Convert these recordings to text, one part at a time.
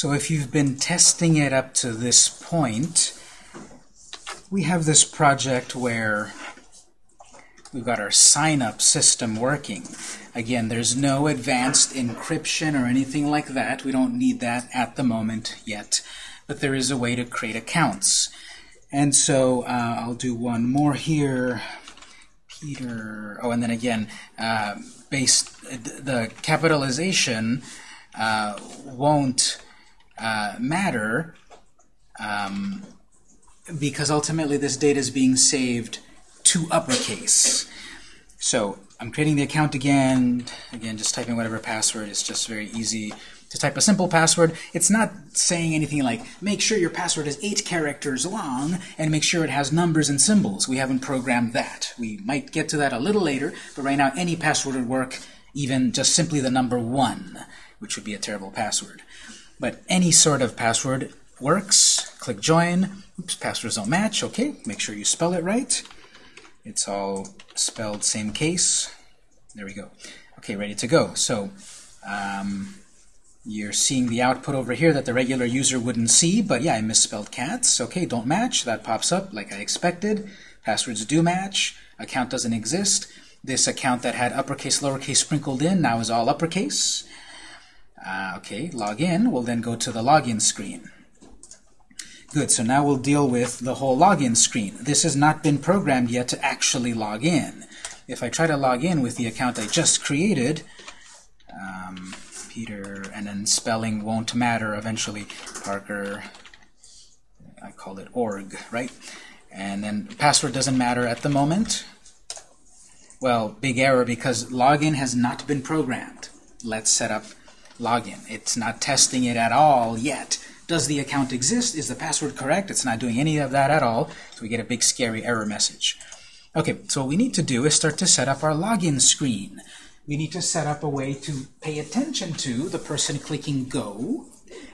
So if you've been testing it up to this point, we have this project where we've got our sign-up system working. Again, there's no advanced encryption or anything like that. We don't need that at the moment yet. But there is a way to create accounts. And so uh, I'll do one more here. Peter, oh, and then again, uh, based, the capitalization uh, won't uh, matter um, because ultimately this data is being saved to uppercase. So I'm creating the account again. Again, just typing whatever password. It's just very easy to type a simple password. It's not saying anything like, make sure your password is eight characters long and make sure it has numbers and symbols. We haven't programmed that. We might get to that a little later, but right now any password would work, even just simply the number one, which would be a terrible password. But any sort of password works. Click join. Oops, passwords don't match. Okay, make sure you spell it right. It's all spelled same case. There we go. Okay, ready to go. So um, you're seeing the output over here that the regular user wouldn't see, but yeah, I misspelled cats. Okay, don't match. That pops up like I expected. Passwords do match. Account doesn't exist. This account that had uppercase, lowercase sprinkled in now is all uppercase. Uh, okay, log in. We'll then go to the login screen. Good, so now we'll deal with the whole login screen. This has not been programmed yet to actually log in. If I try to log in with the account I just created, um, Peter, and then spelling won't matter eventually. Parker, I call it org, right? And then password doesn't matter at the moment. Well, big error because login has not been programmed. Let's set up login. It's not testing it at all yet. Does the account exist? Is the password correct? It's not doing any of that at all, so we get a big scary error message. Okay, so what we need to do is start to set up our login screen. We need to set up a way to pay attention to the person clicking Go,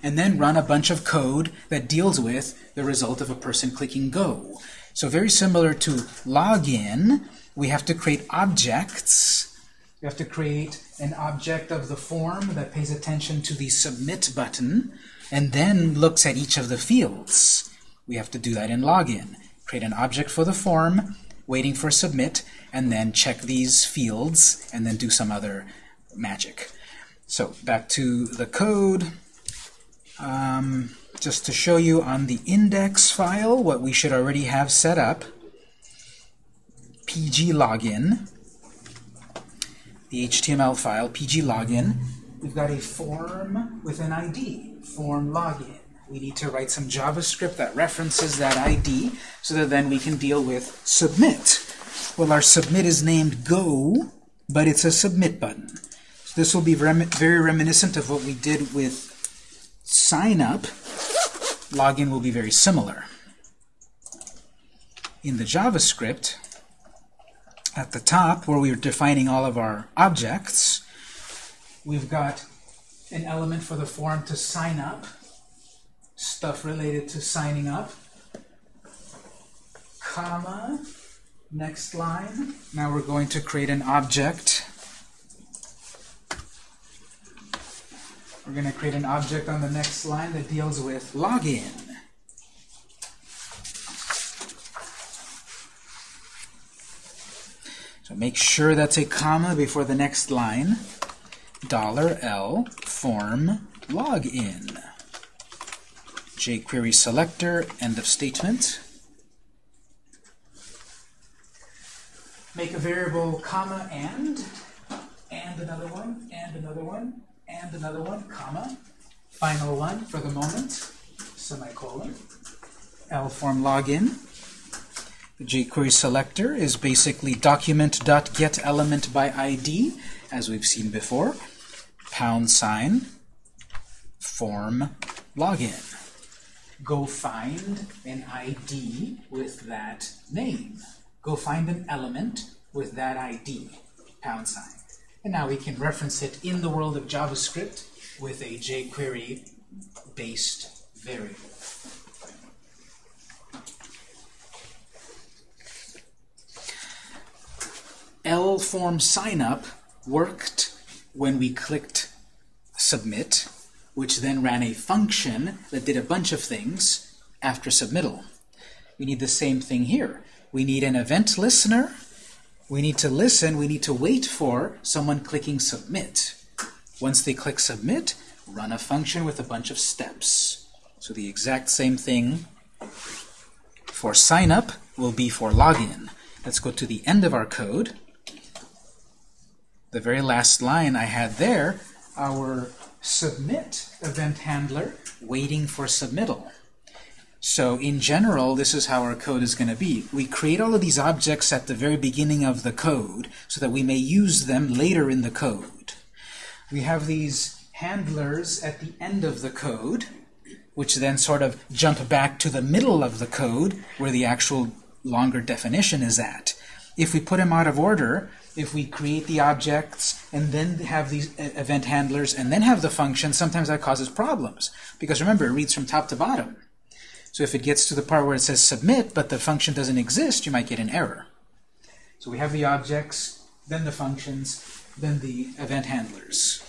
and then run a bunch of code that deals with the result of a person clicking Go. So very similar to login, we have to create objects. We have to create an object of the form that pays attention to the Submit button, and then looks at each of the fields. We have to do that in login. Create an object for the form, waiting for submit, and then check these fields, and then do some other magic. So back to the code. Um, just to show you on the index file what we should already have set up. pg login, the HTML file, pg login. We've got a form with an ID form login. We need to write some JavaScript that references that ID so that then we can deal with submit. Well, our submit is named go, but it's a submit button. So this will be very reminiscent of what we did with sign up. Login will be very similar. In the JavaScript, at the top, where we're defining all of our objects, we've got an element for the form to sign up, stuff related to signing up, comma, next line. Now we're going to create an object. We're going to create an object on the next line that deals with login. So make sure that's a comma before the next line. Dollar $L form login. jQuery selector, end of statement. Make a variable comma and, and another one, and another one, and another one, comma. Final one for the moment, semicolon. L form login. The jQuery selector is basically document.getElementById, by ID, as we've seen before pound sign, form login. Go find an ID with that name. Go find an element with that ID, pound sign. And now we can reference it in the world of JavaScript with a jQuery-based variable. L form signup worked when we clicked submit, which then ran a function that did a bunch of things after submittal. We need the same thing here. We need an event listener. We need to listen. We need to wait for someone clicking submit. Once they click submit, run a function with a bunch of steps. So the exact same thing for sign up will be for login. Let's go to the end of our code. The very last line I had there, our submit event handler waiting for submittal. So in general, this is how our code is going to be. We create all of these objects at the very beginning of the code so that we may use them later in the code. We have these handlers at the end of the code, which then sort of jump back to the middle of the code where the actual longer definition is at. If we put them out of order, if we create the objects and then have these event handlers and then have the function, sometimes that causes problems. Because remember, it reads from top to bottom. So if it gets to the part where it says submit, but the function doesn't exist, you might get an error. So we have the objects, then the functions, then the event handlers.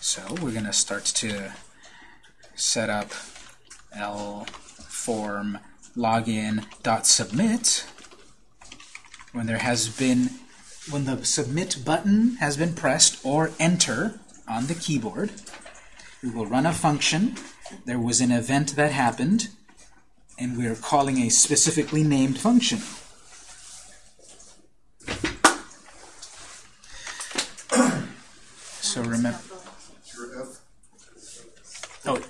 So we're going to start to set up L form login dot submit when there has been when the submit button has been pressed or enter on the keyboard we will run a function there was an event that happened, and we're calling a specifically named function. so remember... Oh,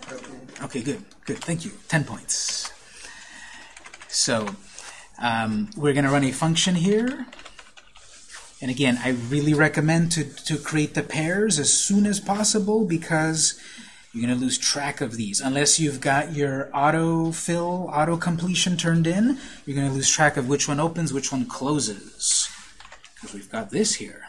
okay, good, good, thank you. 10 points. So um, we're going to run a function here. And again, I really recommend to, to create the pairs as soon as possible because you're going to lose track of these. Unless you've got your auto-fill, auto-completion turned in, you're going to lose track of which one opens, which one closes. Because we've got this here.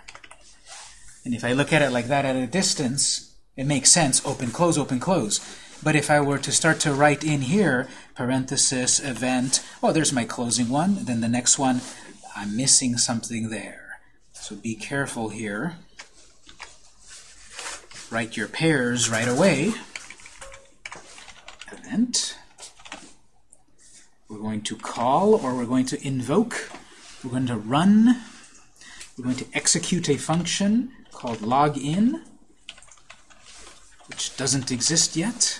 And if I look at it like that at a distance, it makes sense, open, close, open, close. But if I were to start to write in here, parenthesis, event, oh, there's my closing one, then the next one, I'm missing something there. So be careful here write your pairs right away. Event. We're going to call or we're going to invoke. We're going to run. We're going to execute a function called login, which doesn't exist yet.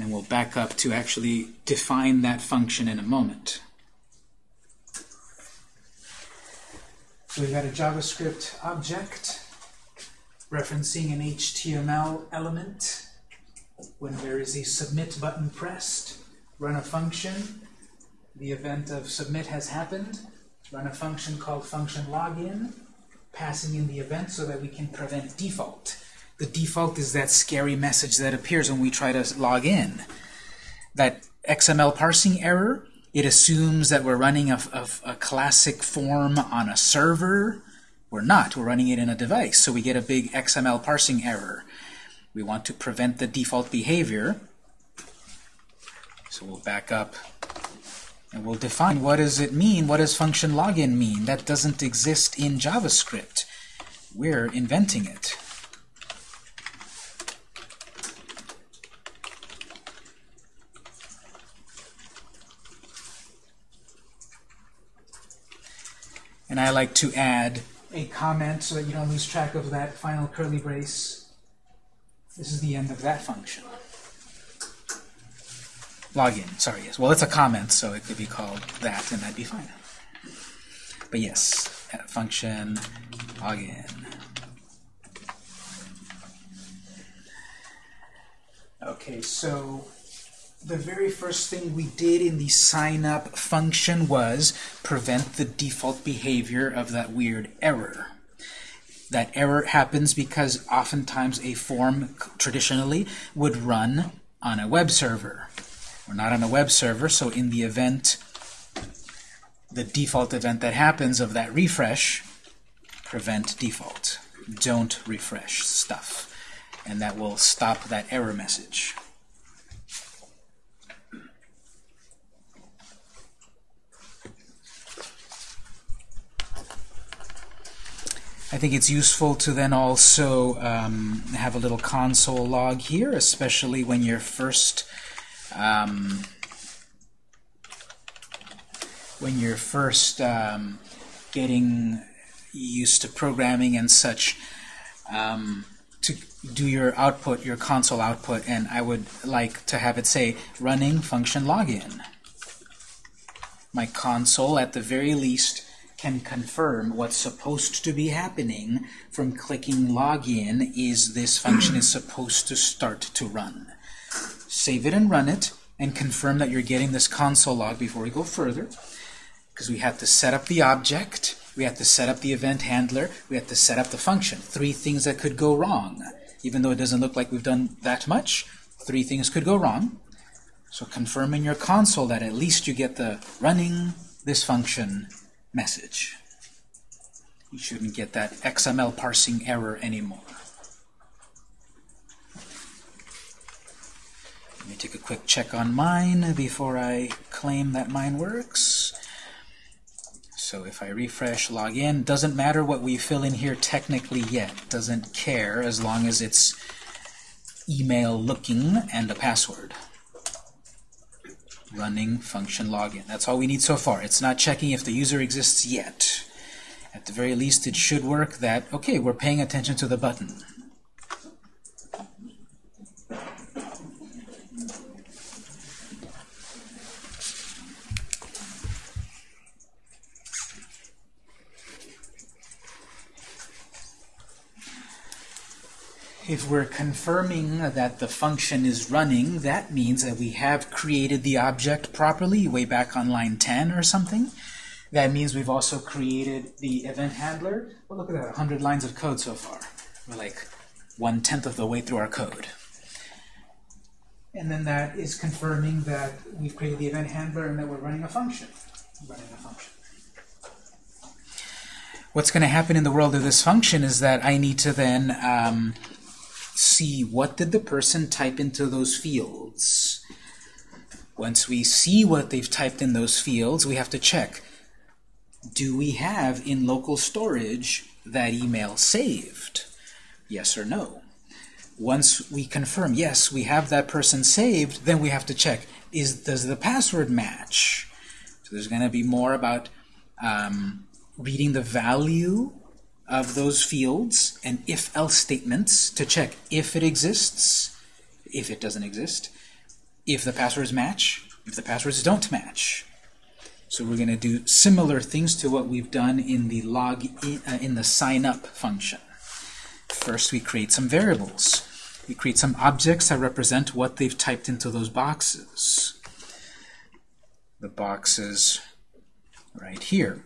And then we'll back up to actually define that function in a moment. So we've got a JavaScript object referencing an HTML element. When there is a submit button pressed, run a function. The event of submit has happened. Run a function called function login, passing in the event so that we can prevent default. The default is that scary message that appears when we try to log in. That XML parsing error it assumes that we're running a, a, a, classic form on a server. We're not. We're running it in a device. So we get a big XML parsing error. We want to prevent the default behavior. So we'll back up and we'll define what does it mean? What does function login mean? That doesn't exist in JavaScript. We're inventing it. And I like to add a comment so that you don't lose track of that final curly brace. This is the end of that function. Login, sorry, yes. Well, it's a comment, so it could be called that, and that'd be fine. But yes, function login. Okay, so the very first thing we did in the sign up function was prevent the default behavior of that weird error. That error happens because oftentimes a form traditionally would run on a web server. We're not on a web server, so in the event, the default event that happens of that refresh, prevent default. Don't refresh stuff. And that will stop that error message. I think it's useful to then also um, have a little console log here, especially when you're first um, when you're first um, getting used to programming and such um, to do your output, your console output, and I would like to have it say running function login. My console, at the very least, can confirm what's supposed to be happening from clicking login is this function is supposed to start to run. Save it and run it, and confirm that you're getting this console log before we go further, because we have to set up the object, we have to set up the event handler, we have to set up the function. Three things that could go wrong. Even though it doesn't look like we've done that much, three things could go wrong. So confirm in your console that at least you get the running this function message. You shouldn't get that XML parsing error anymore. Let me take a quick check on mine before I claim that mine works. So if I refresh, log in, doesn't matter what we fill in here technically yet. Doesn't care as long as it's email looking and a password running function login. That's all we need so far. It's not checking if the user exists yet. At the very least, it should work that, okay, we're paying attention to the button. If we're confirming that the function is running, that means that we have created the object properly way back on line 10 or something. That means we've also created the event handler. Well, look at that, 100 lines of code so far. We're like one-tenth of the way through our code. And then that is confirming that we've created the event handler and that we're running a function. Running a function. What's going to happen in the world of this function is that I need to then um, see what did the person type into those fields. Once we see what they've typed in those fields, we have to check, do we have in local storage that email saved? Yes or no? Once we confirm, yes, we have that person saved, then we have to check, is does the password match? So there's going to be more about um, reading the value of those fields and if-else statements to check if it exists, if it doesn't exist, if the passwords match, if the passwords don't match. So we're going to do similar things to what we've done in the log in, uh, in the sign up function. First, we create some variables. We create some objects that represent what they've typed into those boxes. The boxes right here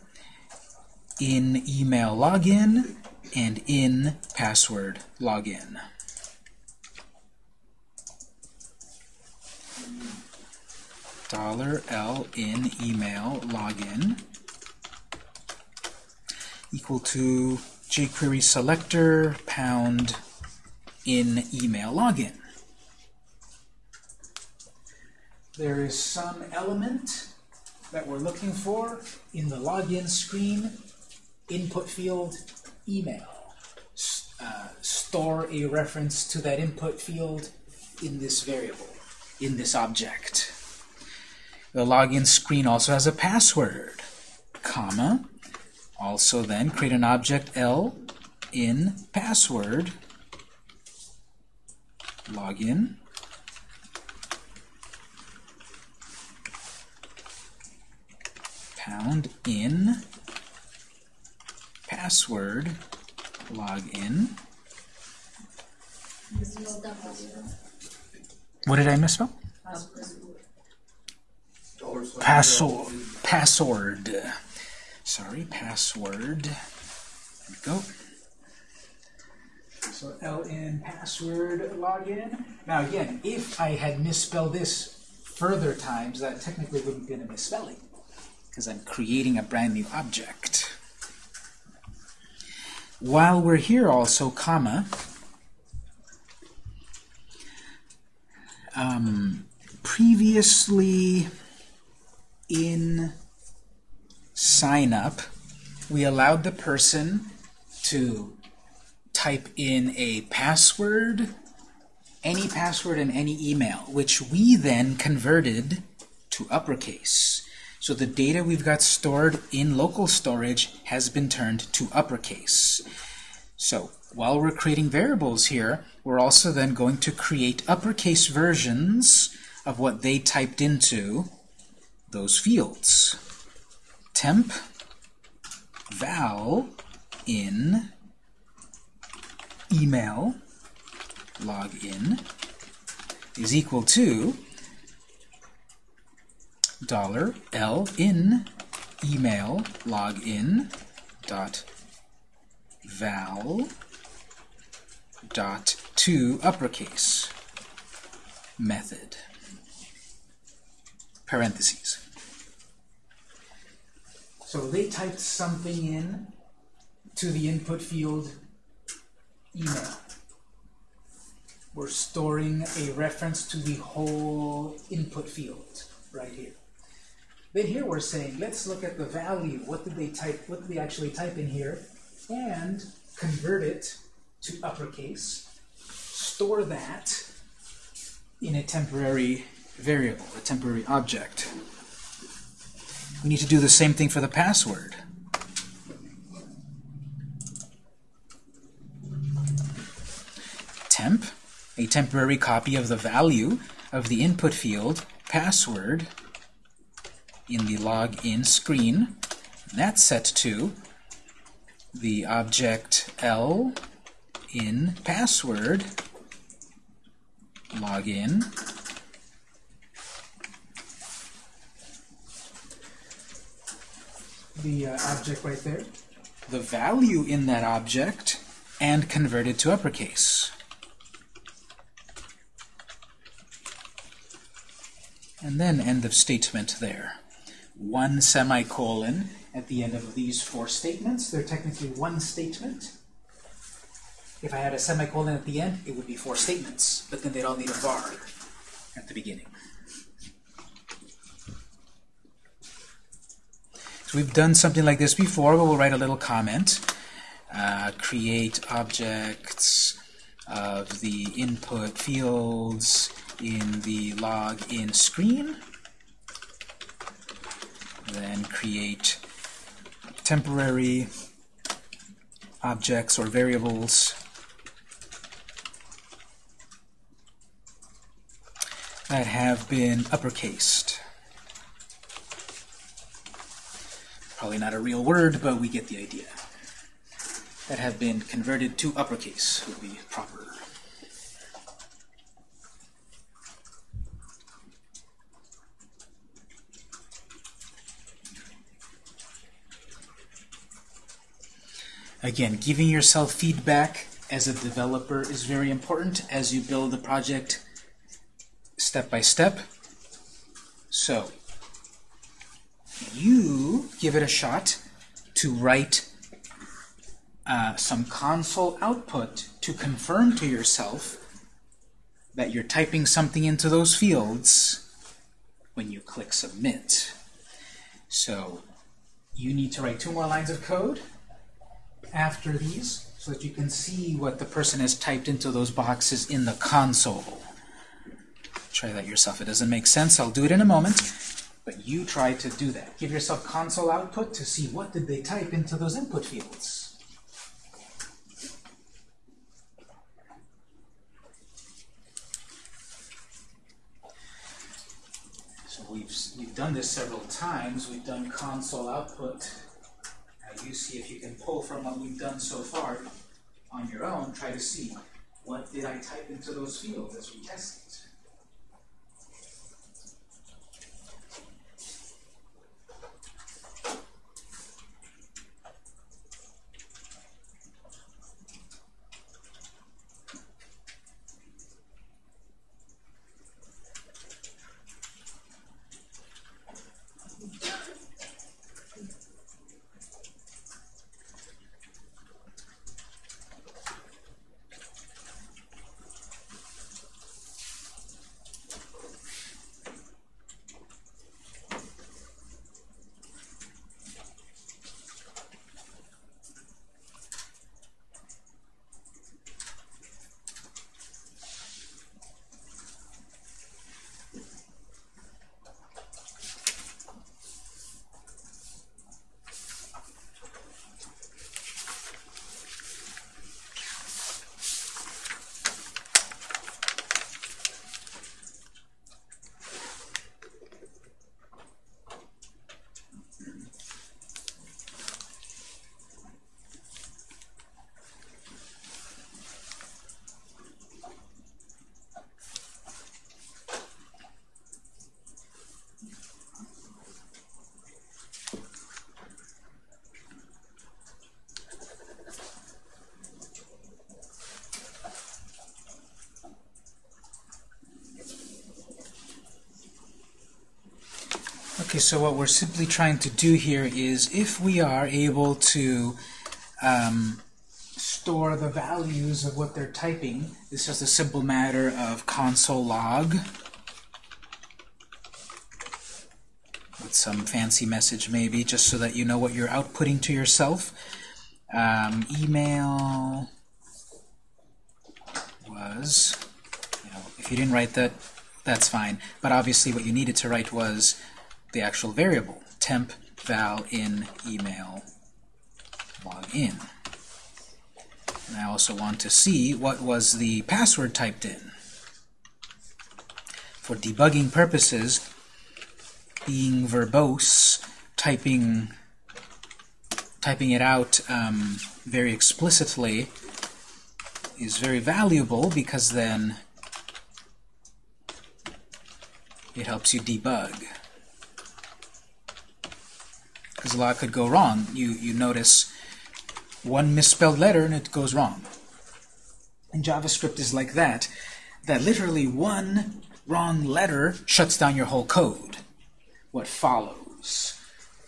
in email login and in password login. Dollar $L in email login equal to jQuery selector pound in email login. There is some element that we're looking for in the login screen input field email. Uh, store a reference to that input field in this variable, in this object. The login screen also has a password, comma. Also then create an object L in password login pound in password login. What did I misspell? Password. Password. Sorry, password. There we go. So ln password login. Now again, if I had misspelled this further times, that technically wouldn't be a misspelling because I'm creating a brand new object. While we're here also, comma, um, previously in sign up, we allowed the person to type in a password, any password in any email, which we then converted to uppercase. So the data we've got stored in local storage has been turned to uppercase. So while we're creating variables here, we're also then going to create uppercase versions of what they typed into those fields. Temp val in email login is equal to dollar $L in email login dot val dot to uppercase method parentheses. So they typed something in to the input field email. We're storing a reference to the whole input field right here. Then here we're saying, let's look at the value. What did they type? What did they actually type in here? And convert it to uppercase. Store that in a temporary variable, a temporary object. We need to do the same thing for the password. Temp, a temporary copy of the value of the input field, password, in the login screen. That's set to the object L in password login. The uh, object right there. The value in that object and convert it to uppercase. And then end of statement there one semicolon at the end of these four statements. They're technically one statement. If I had a semicolon at the end, it would be four statements, but then they'd all need a var at the beginning. So we've done something like this before, but we'll write a little comment. Uh, create objects of the input fields in the login screen then create temporary objects or variables that have been uppercased. Probably not a real word, but we get the idea. That have been converted to uppercase would be proper. Again, giving yourself feedback as a developer is very important as you build the project step by step. So, you give it a shot to write uh, some console output to confirm to yourself that you're typing something into those fields when you click Submit. So, you need to write two more lines of code after these so that you can see what the person has typed into those boxes in the console. Try that yourself. It doesn't make sense. I'll do it in a moment. But you try to do that. Give yourself console output to see what did they type into those input fields. So we've, we've done this several times. We've done console output you see if you can pull from what we've done so far on your own, try to see what did I type into those fields as we test Okay, so what we're simply trying to do here is if we are able to um, store the values of what they're typing, it's just a simple matter of console log with some fancy message maybe, just so that you know what you're outputting to yourself. Um, email was, you know, if you didn't write that, that's fine. But obviously what you needed to write was the actual variable, temp val in email login. And I also want to see what was the password typed in. For debugging purposes, being verbose, typing typing it out um, very explicitly is very valuable because then it helps you debug. A lot could go wrong. You, you notice one misspelled letter and it goes wrong. And JavaScript is like that, that literally one wrong letter shuts down your whole code. What follows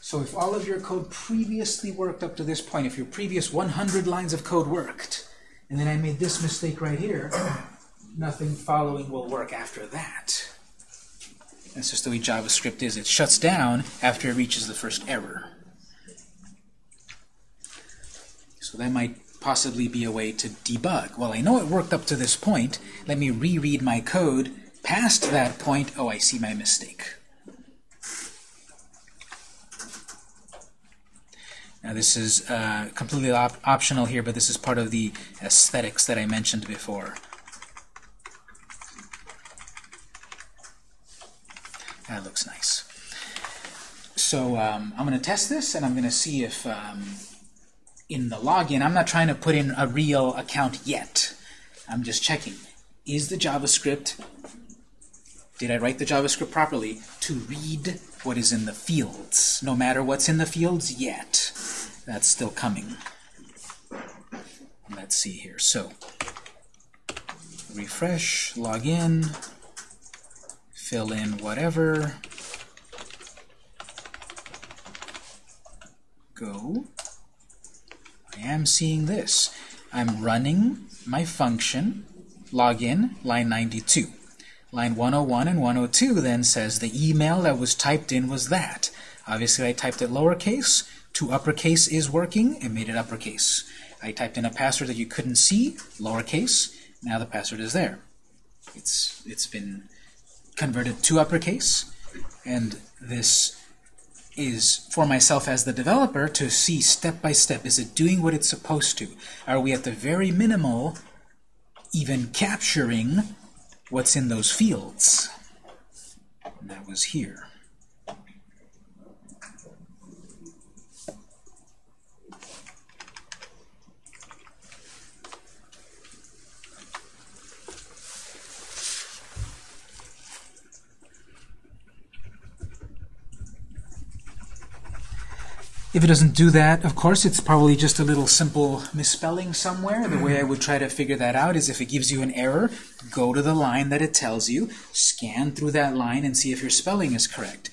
so if all of your code previously worked up to this point, if your previous 100 lines of code worked, and then I made this mistake right here, nothing following will work after that. That's just the way JavaScript is. It shuts down after it reaches the first error. So that might possibly be a way to debug. Well, I know it worked up to this point. Let me reread my code past that point. Oh, I see my mistake. Now this is uh, completely op optional here, but this is part of the aesthetics that I mentioned before. That looks nice. So um, I'm going to test this, and I'm going to see if um, in the login, I'm not trying to put in a real account yet. I'm just checking. Is the JavaScript, did I write the JavaScript properly, to read what is in the fields, no matter what's in the fields yet? that's still coming. Let's see here. So, refresh, log in, fill in whatever, go. I am seeing this. I'm running my function, login, line 92. Line 101 and 102 then says the email that was typed in was that. Obviously I typed it lowercase, to uppercase is working, it made it uppercase. I typed in a password that you couldn't see, lowercase, now the password is there. It's, it's been converted to uppercase, and this is for myself as the developer to see step by step, is it doing what it's supposed to? Are we at the very minimal even capturing what's in those fields? And that was here. If it doesn't do that, of course, it's probably just a little simple misspelling somewhere. The way I would try to figure that out is if it gives you an error, go to the line that it tells you, scan through that line, and see if your spelling is correct.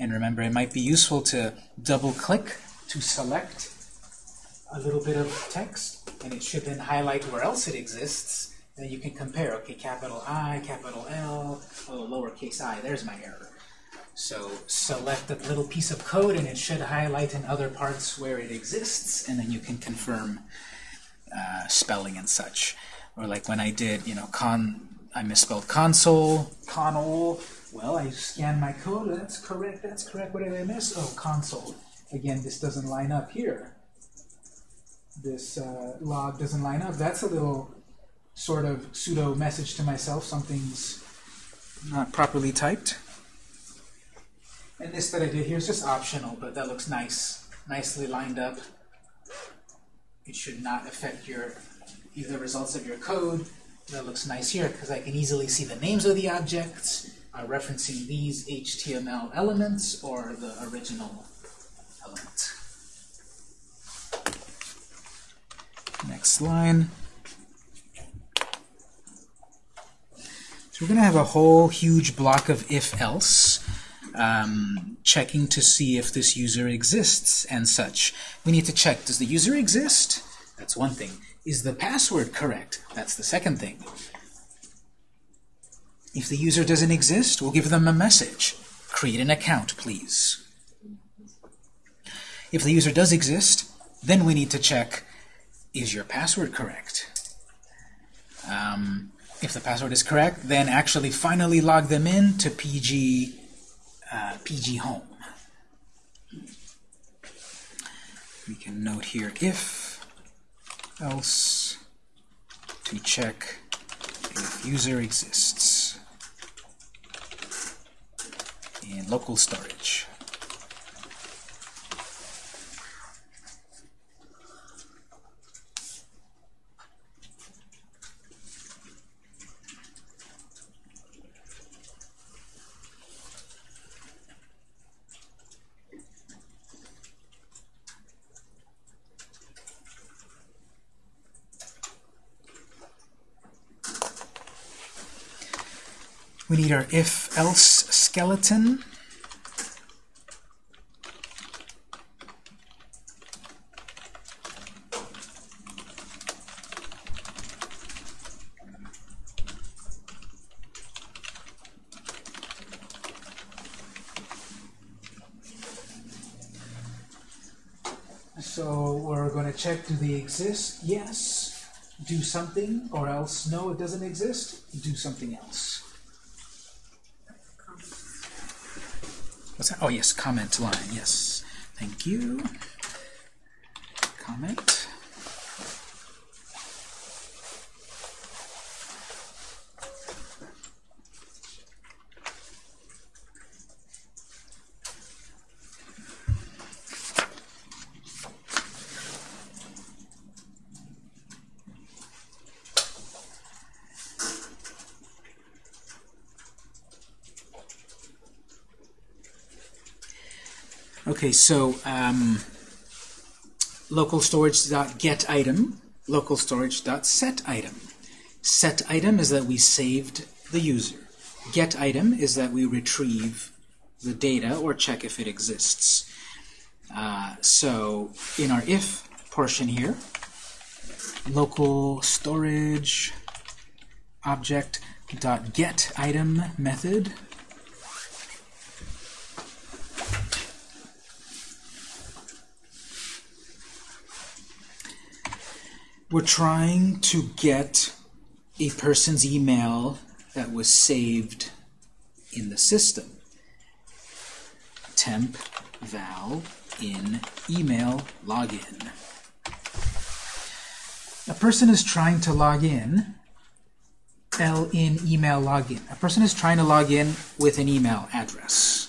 And remember, it might be useful to double-click to select a little bit of text, and it should then highlight where else it exists. Then you can compare, okay, capital I, capital L, oh, lowercase i, there's my error. So select a little piece of code and it should highlight in other parts where it exists and then you can confirm uh, spelling and such. Or like when I did, you know, con, I misspelled console, conol. Well, I scanned my code, that's correct, that's correct. What did I miss? Oh, console. Again, this doesn't line up here. This uh, log doesn't line up. That's a little sort of pseudo message to myself. Something's not properly typed. And this that I did here is just optional, but that looks nice, nicely lined up. It should not affect your either results of your code. That looks nice here because I can easily see the names of the objects uh, referencing these HTML elements or the original element. Next line. So we're going to have a whole huge block of if-else. Um, checking to see if this user exists and such. We need to check, does the user exist? That's one thing. Is the password correct? That's the second thing. If the user doesn't exist, we'll give them a message. Create an account, please. If the user does exist, then we need to check, is your password correct? Um, if the password is correct, then actually finally log them in to PG, uh, PG Home. We can note here if, else, to check if user exists in local storage. We need our if-else skeleton. So we're going to check, do they exist? Yes. Do something, or else no, it doesn't exist. Do something else. What's that? Oh, yes, comment line. Yes. Thank you. Comment. Okay, so um, local storage.get item, local storage.set item. Set item is that we saved the user. Get item is that we retrieve the data or check if it exists. Uh, so in our if portion here, local storage object dot get item method we're trying to get a person's email that was saved in the system. Temp val in email login. A person is trying to log in, L in email login. A person is trying to log in with an email address.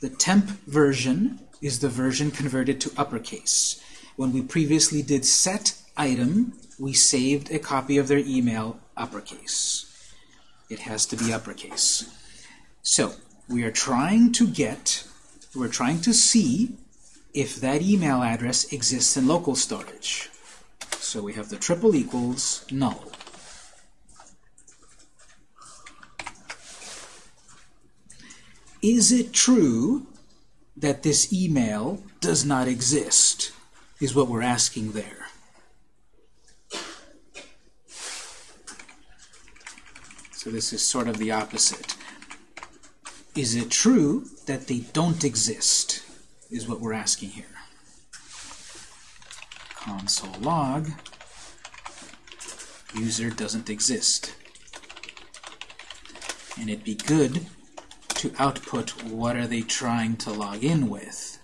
The temp version is the version converted to uppercase. When we previously did set item, we saved a copy of their email uppercase. It has to be uppercase. So we are trying to get, we're trying to see if that email address exists in local storage. So we have the triple equals null. Is it true that this email does not exist, is what we're asking there. This is sort of the opposite. Is it true that they don't exist, is what we're asking here. Console log, user doesn't exist. And it'd be good to output what are they trying to log in with.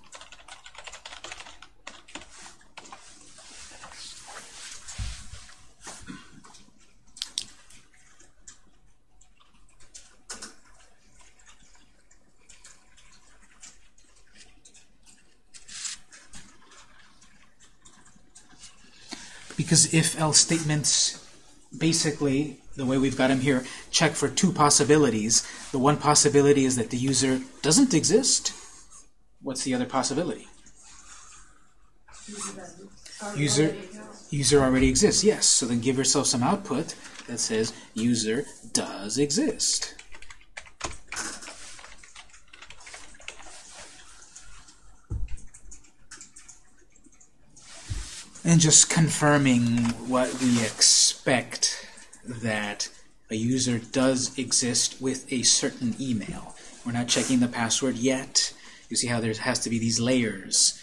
Because if-else statements basically, the way we've got them here, check for two possibilities. The one possibility is that the user doesn't exist. What's the other possibility? User, user already exists, yes. So then give yourself some output that says user does exist. And just confirming what we expect that a user does exist with a certain email. We're not checking the password yet. You see how there has to be these layers.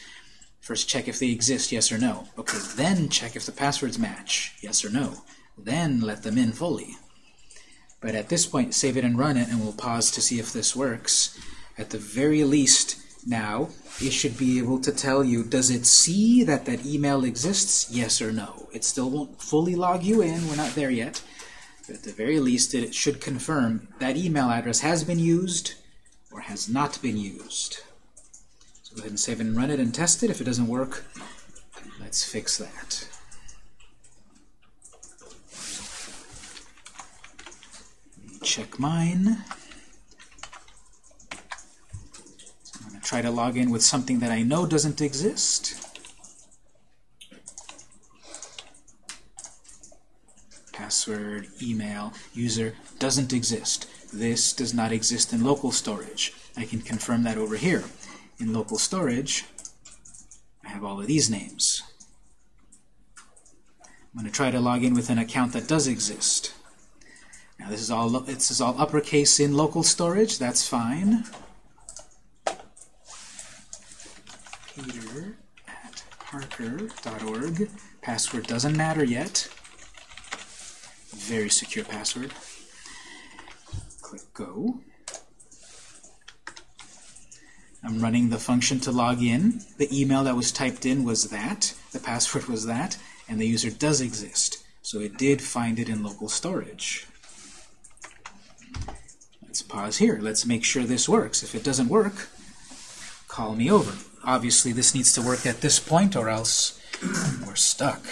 First check if they exist, yes or no. Okay, then check if the passwords match, yes or no. Then let them in fully. But at this point, save it and run it, and we'll pause to see if this works. At the very least, now, it should be able to tell you, does it see that that email exists, yes or no? It still won't fully log you in, we're not there yet. But at the very least, it should confirm that email address has been used or has not been used. So go ahead and save and run it and test it. If it doesn't work, let's fix that. Check mine. So I'm going to try to log in with something that I know doesn't exist. Password, email, user doesn't exist. This does not exist in local storage. I can confirm that over here. In local storage, I have all of these names. I'm going to try to log in with an account that does exist. Now this is all this is all uppercase in local storage. That's fine. Peter at Parker.org. Password doesn't matter yet. Very secure password. Click Go. I'm running the function to log in. The email that was typed in was that. The password was that. And the user does exist. So it did find it in local storage. Let's pause here. Let's make sure this works. If it doesn't work, call me over. Obviously, this needs to work at this point or else we're stuck.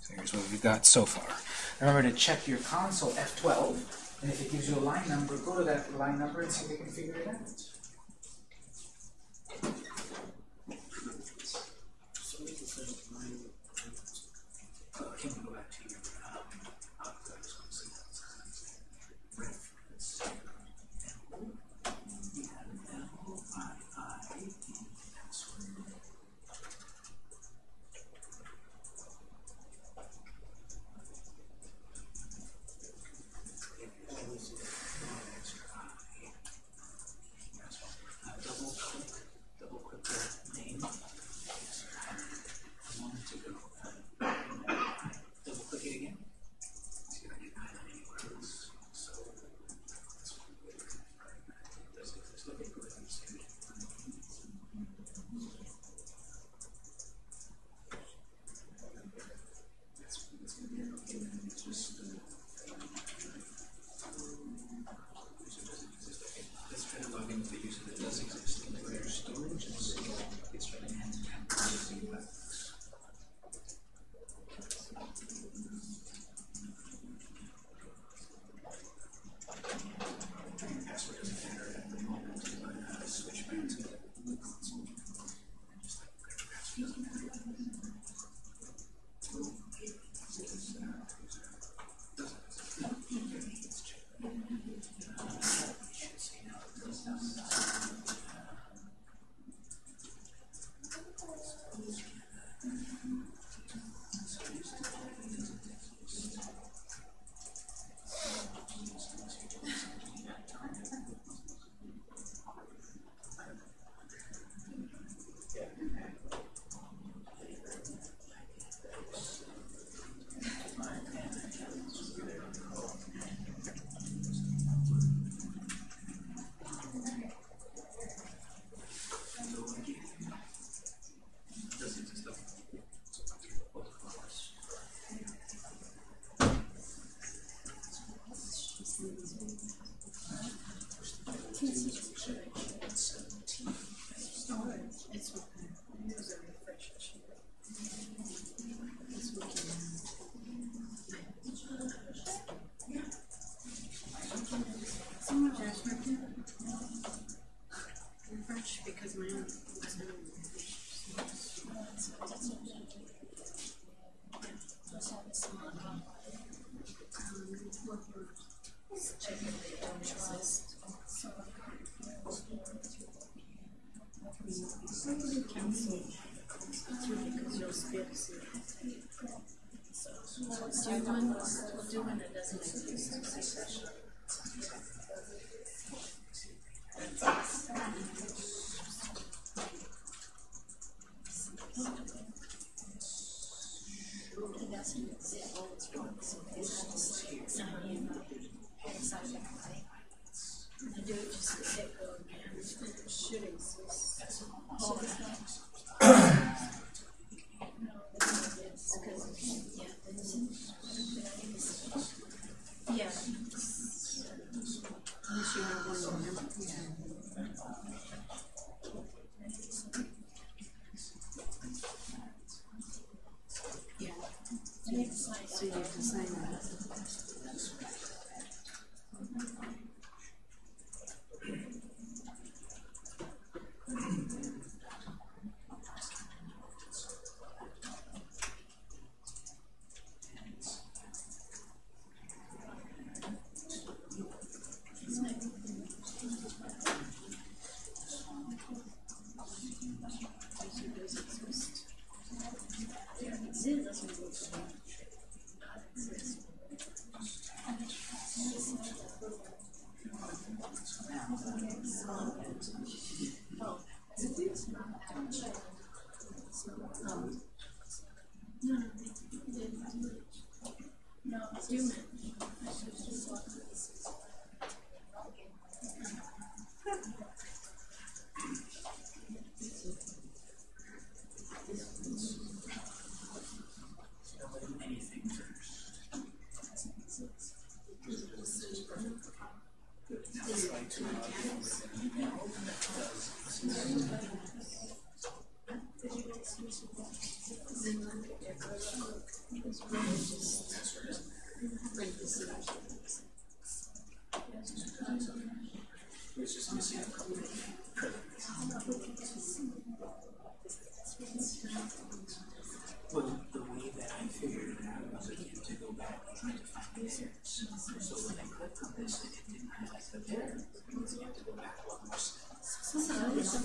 So here's what we've got so far. Remember to check your console F12, and if it gives you a line number, go to that line number and see if you can figure it out.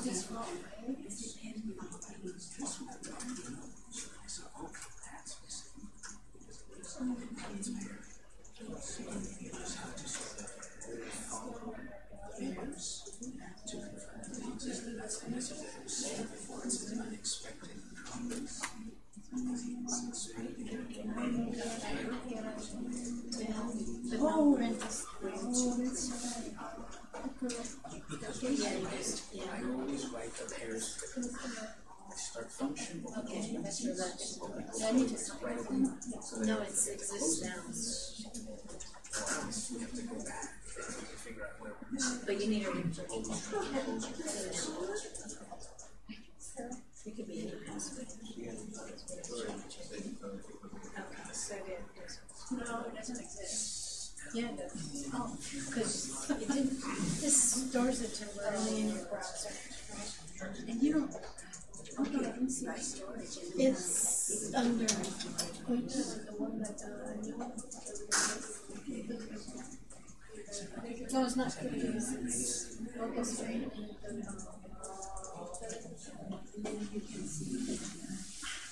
this wrong. it doesn't exist. Yeah. Oh, because it didn't, stores it temporarily in your browser. And you don't, okay, I see It's under, the one it's not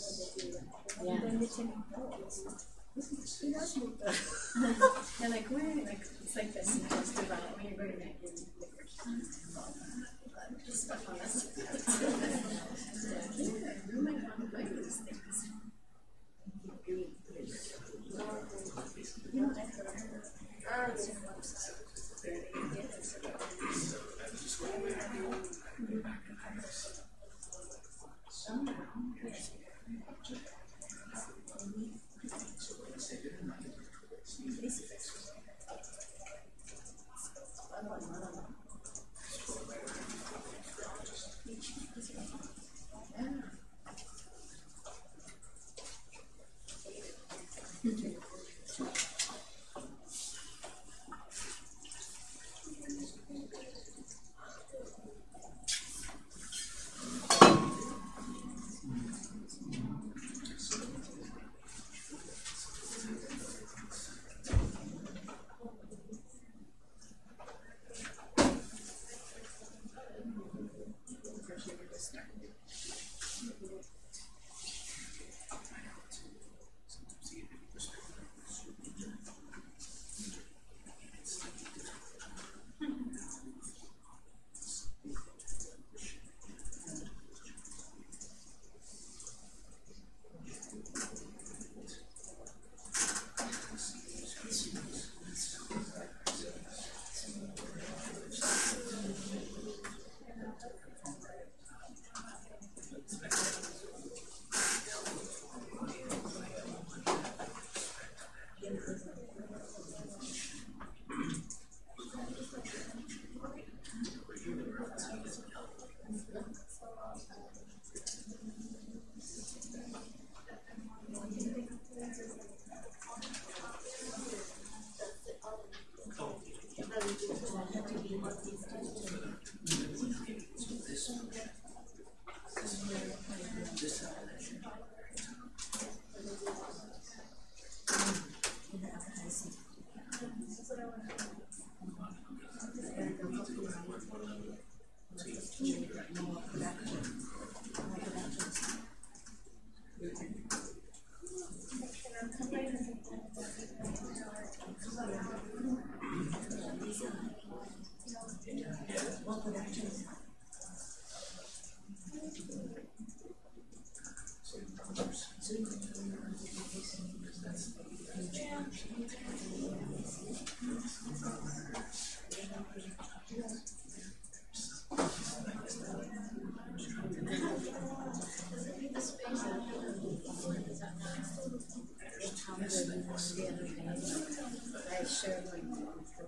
Hate it when they. Yeah. Take. They're like, where, like, it's like this suggested about when you're going to make your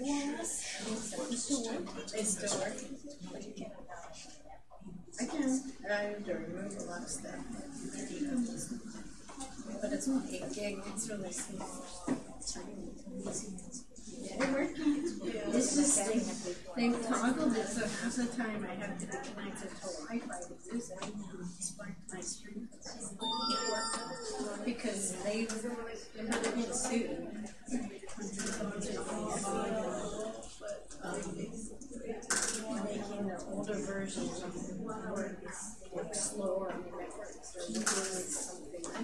Yes. It still. But you can't. I can, I have to remove a lot of stuff. But it's only eight gig, it's really small. Yeah, it worked. It's just, they, they toggled it, so half the time I have to be connected to Wi-Fi to use it. My stream. Because they, they have been sued. Making the older work, slower on the networks or doing something. I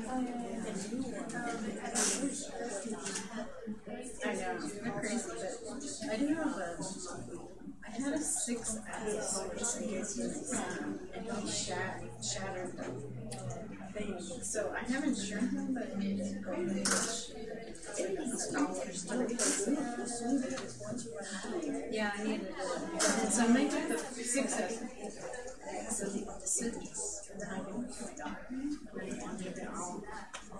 know, they're crazy, but I do a I had a six S, um, and he shat, shattered the So I have insurance, but it it go really much. It's dollars to it. Yeah, I needed it. So I took the six S. So the six, and then I went to my daughter. And then I wanted it all.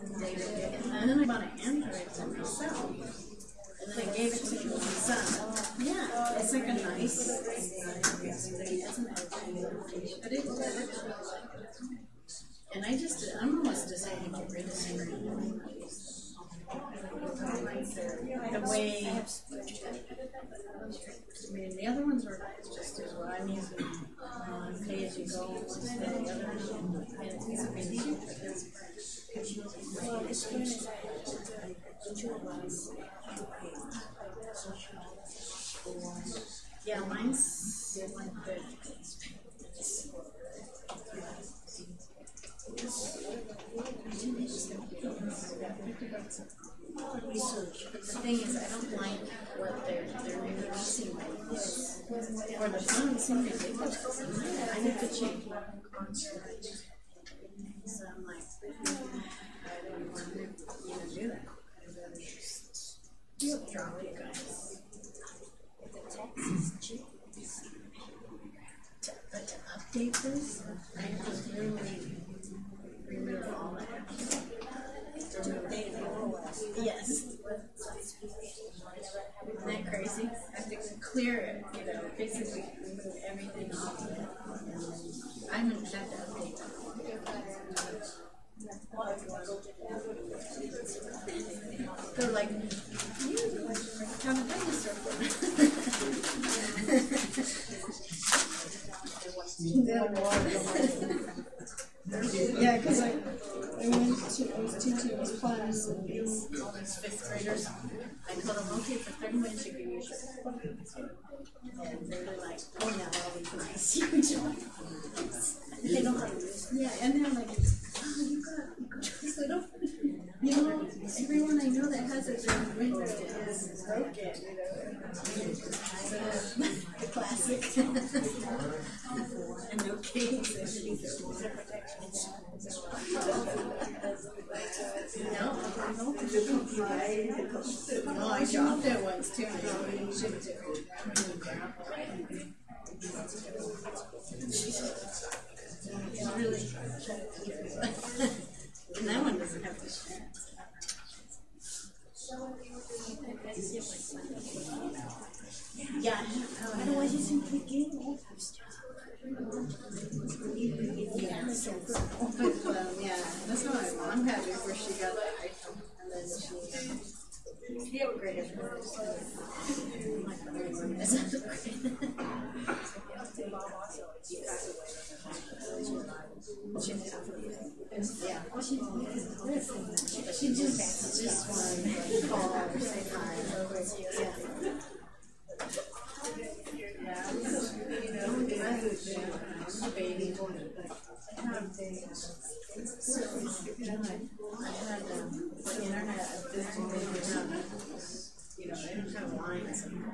And then I bought an Android for myself. And then I gave it to my son. Yeah, it's like a nice. But it, and I just, I'm almost deciding to get rid of Screen. The way, I mean, the other ones were just as well. I'm using uh, pay as you go the other. And it's. Well, as soon as I Yeah, mine's. But the thing is, I don't like what they're they're releasing like this. Or the phones seem ridiculous. I need to change. So I'm like, I don't want to even do that. I'd rather just drop you guys. the text is cheap. But to update this, I have to really remove all that. To update the OS. Yes. Isn't that crazy? I have to clear it, you know, basically remove everything off of it. I haven't had to update that. They're like, you have a dinosaur Yeah, because I, I went to, I was teaching this class and it's, all these fifth graders. I told them, okay, for thirty minutes you can use your. And they were like pulling out all these nice huge ones. They to use Yeah, and they're like, oh, got this little, you know, everyone I know that has it in window is broken. The classic. and no case. No, no, I dropped it once too. I. It's really. And that one doesn't have share. Yeah. Otherwise, you simply give it. Yeah. But, um, yeah, that's what my mom had before she got the iPhone. And then she, is upgraded. She did. Yeah. She, just, just call. Yeah. I had, the internet, at this point, they didn't have, you know, they don't have lines. You know,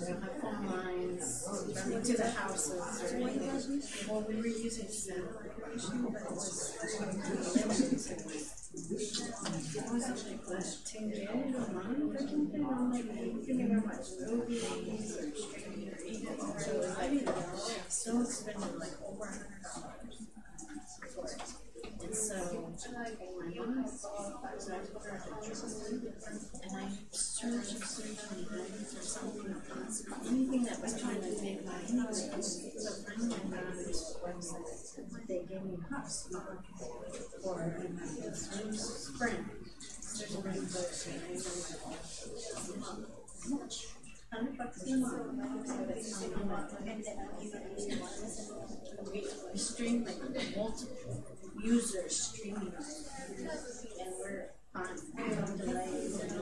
they don't have phone lines to the houses or anything. Well, we were using but it was like less ten gig a month or something, I'm like, can never watch movies or streaming or it was like, so expensive, like over a hundred dollars for it. And so, my so I me, and searched, searched on Reddit or something, anything that was trying to make money, so finally I found this website, they gave me cups for spring. There's a for Hundred bucks a month. Stream like multiple users streaming, and we're on delays and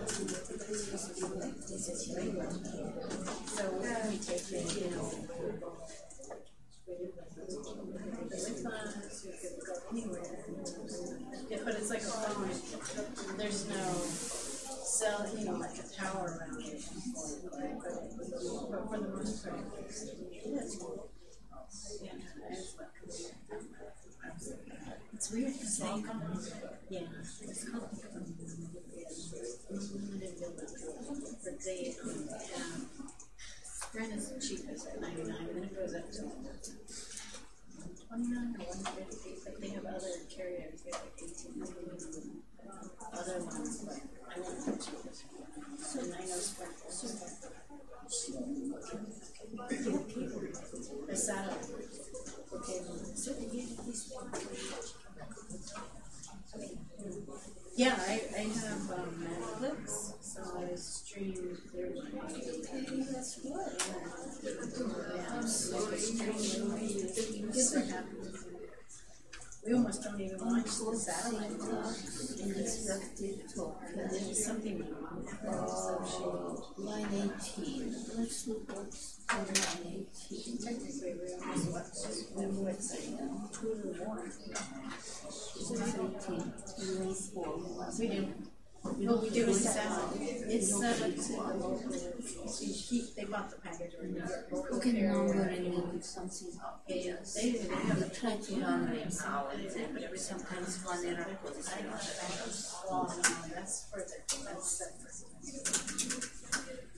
so uh, we take it, you know. With us, we could go anywhere. Yeah, but it's like a. There's no cell, you know, like a tower around it. But for the most part, it's, weird because they, yeah, it's called but they um, Sprint is cheapest at ninety nine, and then it goes up to twenty nine or one fifty. But they have other carriers, they have like. Other ones, but I want the cheapest one. So and I know Sprint is the. Okay, so yeah, I, I have um, Netflix, so I stream. That's good. Yeah, so I stream movies. We almost don't even watch the satellite. But then it's something my mom so Line eighteen, let's look what's line eighteen. technically we almost watch Netflix. Two to one. Eighteen, line four. We do. What we do is. It's to so keep, they bought the package or you get local Okay, now carrier. in something. Yeah, they, they have a Try to run it out and sometimes one error no, that's for the, that's separate.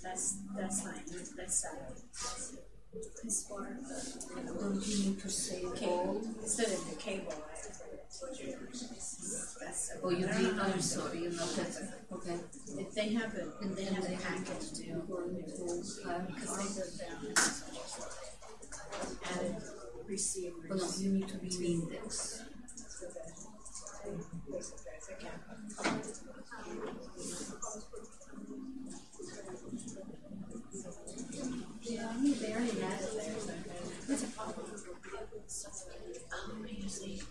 That's, that's fine, that's separate. As the, uh, Don't you need to say cable, instead of the cable, I, Oh, you need, I'm sorry, you know that, okay. If they have a, they have a package deal, Going to, uh, because they go down and receivers. oh no, you need to a cap. Yeah, I mean, they already had it so that's a problem. Um, I usually,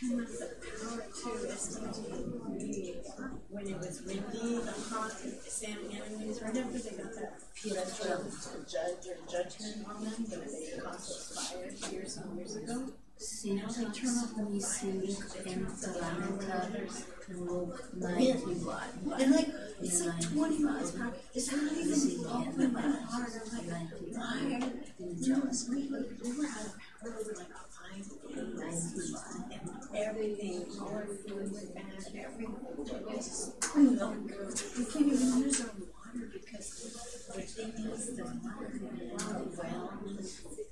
keep the power to STG when it was windy, the hot, Sam Enemies, right after they got that federal judge or judgment on them, when they caused fires years and years ago. The missing and like, it's like twenty miles per hour, it's not even open by hard, I'm like, why? We, we were out of power like five days. And everything, all our food went everything, it we can't even use our water because the thing is, the water, the well,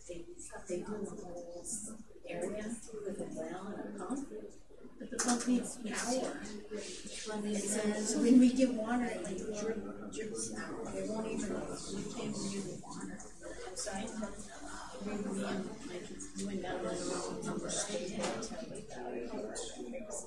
they, they do a whole area with a well and pump. But the pump needs power. So when we get water, it drips out. It won't even, we can't use the water me and my kids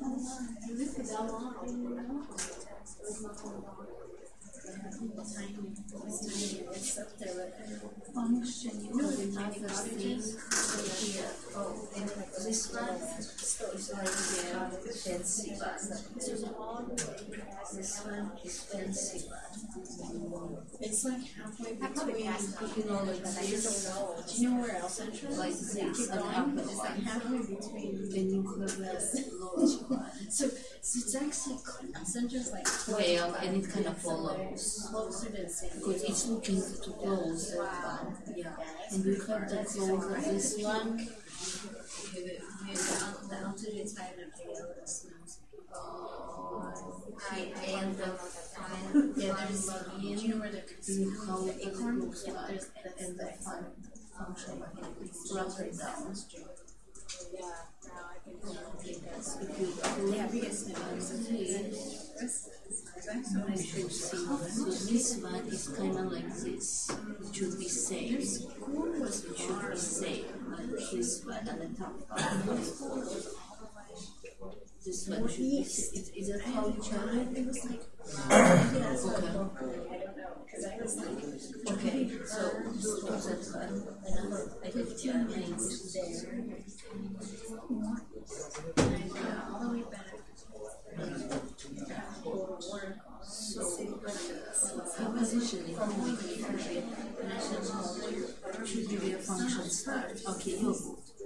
Thank you. And this one is fancy. This one is fancy it's like halfway between. Do you know where El Centro is? like Keep and upper it's like halfway between. So, so it's actually, El Centro's like Well, and it kind of follows. Because it's looking to close that one, yeah. And you have the close of this one, and the fine, Yeah, there's, fine you know how the acorn? looks like, and the fine function, it down. Yeah, I can, this, one is kind of like this, it should be same. It should be same, like this one and the top one. This this one should be, is, is it how you chart it? Was like, Okay, okay, so do, do that one, another, I have two lines there. all the way back. So, uh, positioning, only the country, national culture, should be their function start, okay, you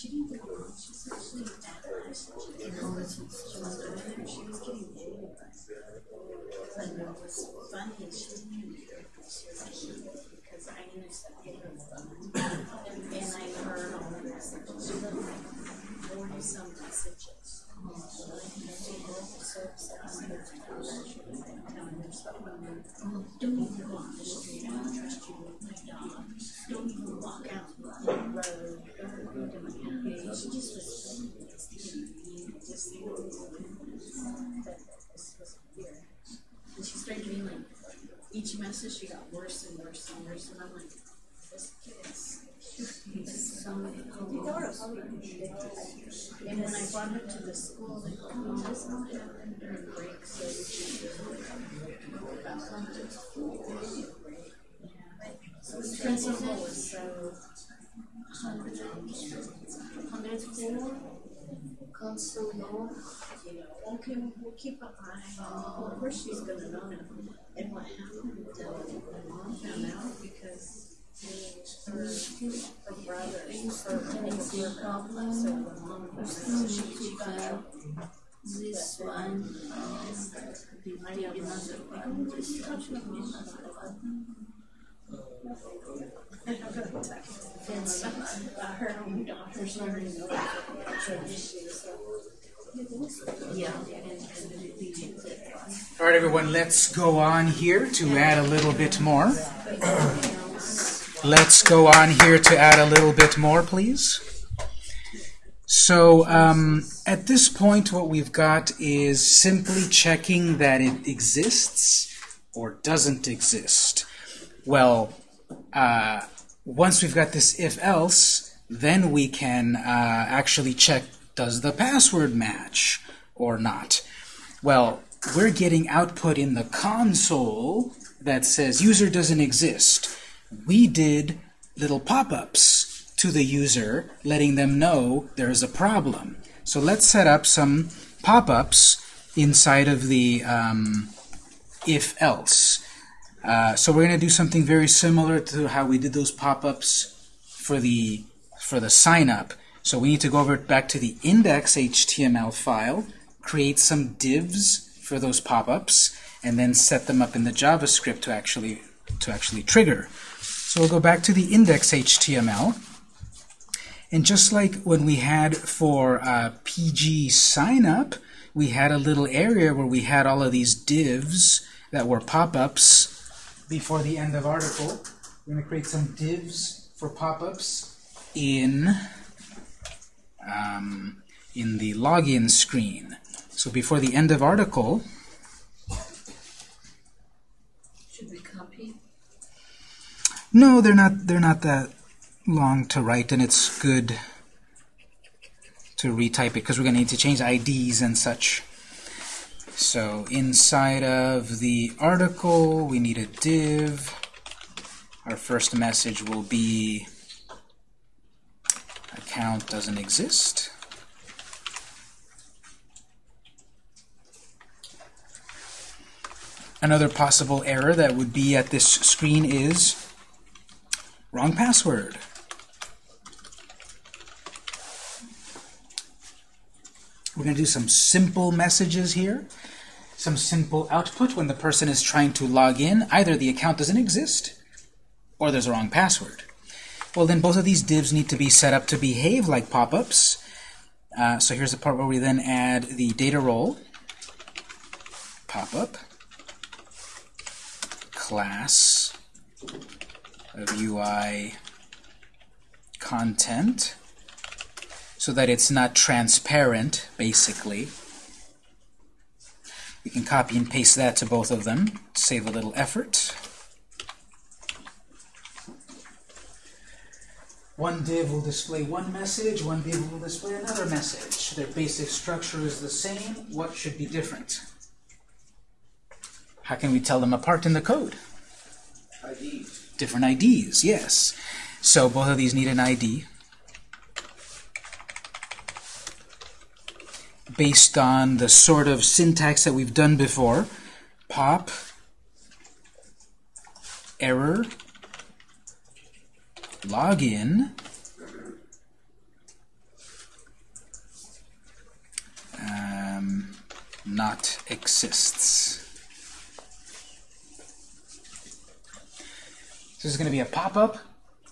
She didn't get along. She said she didn't have and all this she was doing and she was getting bullied But what was funny is she knew she was cute because I intercepted her phone and I heard all the messages. She looked like 40 some messages. Don't even on the street. I don't trust you with my dog. Don't even walk out on the road. And she started getting like each message she got worse and worse and worse and I'm like, this kid is so, and when I brought her to the school, they go, oh, happened during break, so we should know about something. So the principal was so, hundred, hundred four, council law, okay, we'll, keep an eye on, course she's gonna know now. And what happened, uh, my mom found out because her, her brother, her, it's your so problem. the mom was, Still so she, she to have out. this one, uh, the, the another one, All right, everyone, let's go on here to add a little bit more. Let's go on here to add a little bit more, please. So um, at this point, what we've got is simply checking that it exists or doesn't exist. Well, uh, once we've got this if-else, then we can uh, actually check does the password match or not. Well, we're getting output in the console that says user doesn't exist. We did little pop-ups to the user letting them know there's a problem. So let's set up some pop-ups inside of the um, if-else. Uh, so we're going to do something very similar to how we did those pop-ups for the for the sign up. So we need to go over back to the index.html file, create some divs for those pop-ups, and then set them up in the JavaScript to actually to actually trigger. So we'll go back to the index.html, and just like when we had for uh, PG sign up, we had a little area where we had all of these divs that were pop-ups before the end of article. We're going to create some divs for pop-ups in um, in the login screen. So before the end of article, Should we copy? no, they're not. They're not that long to write, and it's good to retype it because we're going to need to change IDs and such. So inside of the article, we need a div. Our first message will be account doesn't exist. Another possible error that would be at this screen is wrong password. We're going to do some simple messages here. some simple output when the person is trying to log in. Either the account doesn't exist, or there's a wrong password. Well, then both of these divs need to be set up to behave like pop-ups. Uh, so here's the part where we then add the data role, pop-up, class of UI content, so that it's not transparent, basically. We can copy and paste that to both of them, save a little effort. One div will display one message, one div will display another message. Their basic structure is the same. What should be different? How can we tell them apart in the code? IDs. Different IDs, yes. So both of these need an ID. Based on the sort of syntax that we've done before, pop, error, login, um, not exists. This is going to be a pop-up.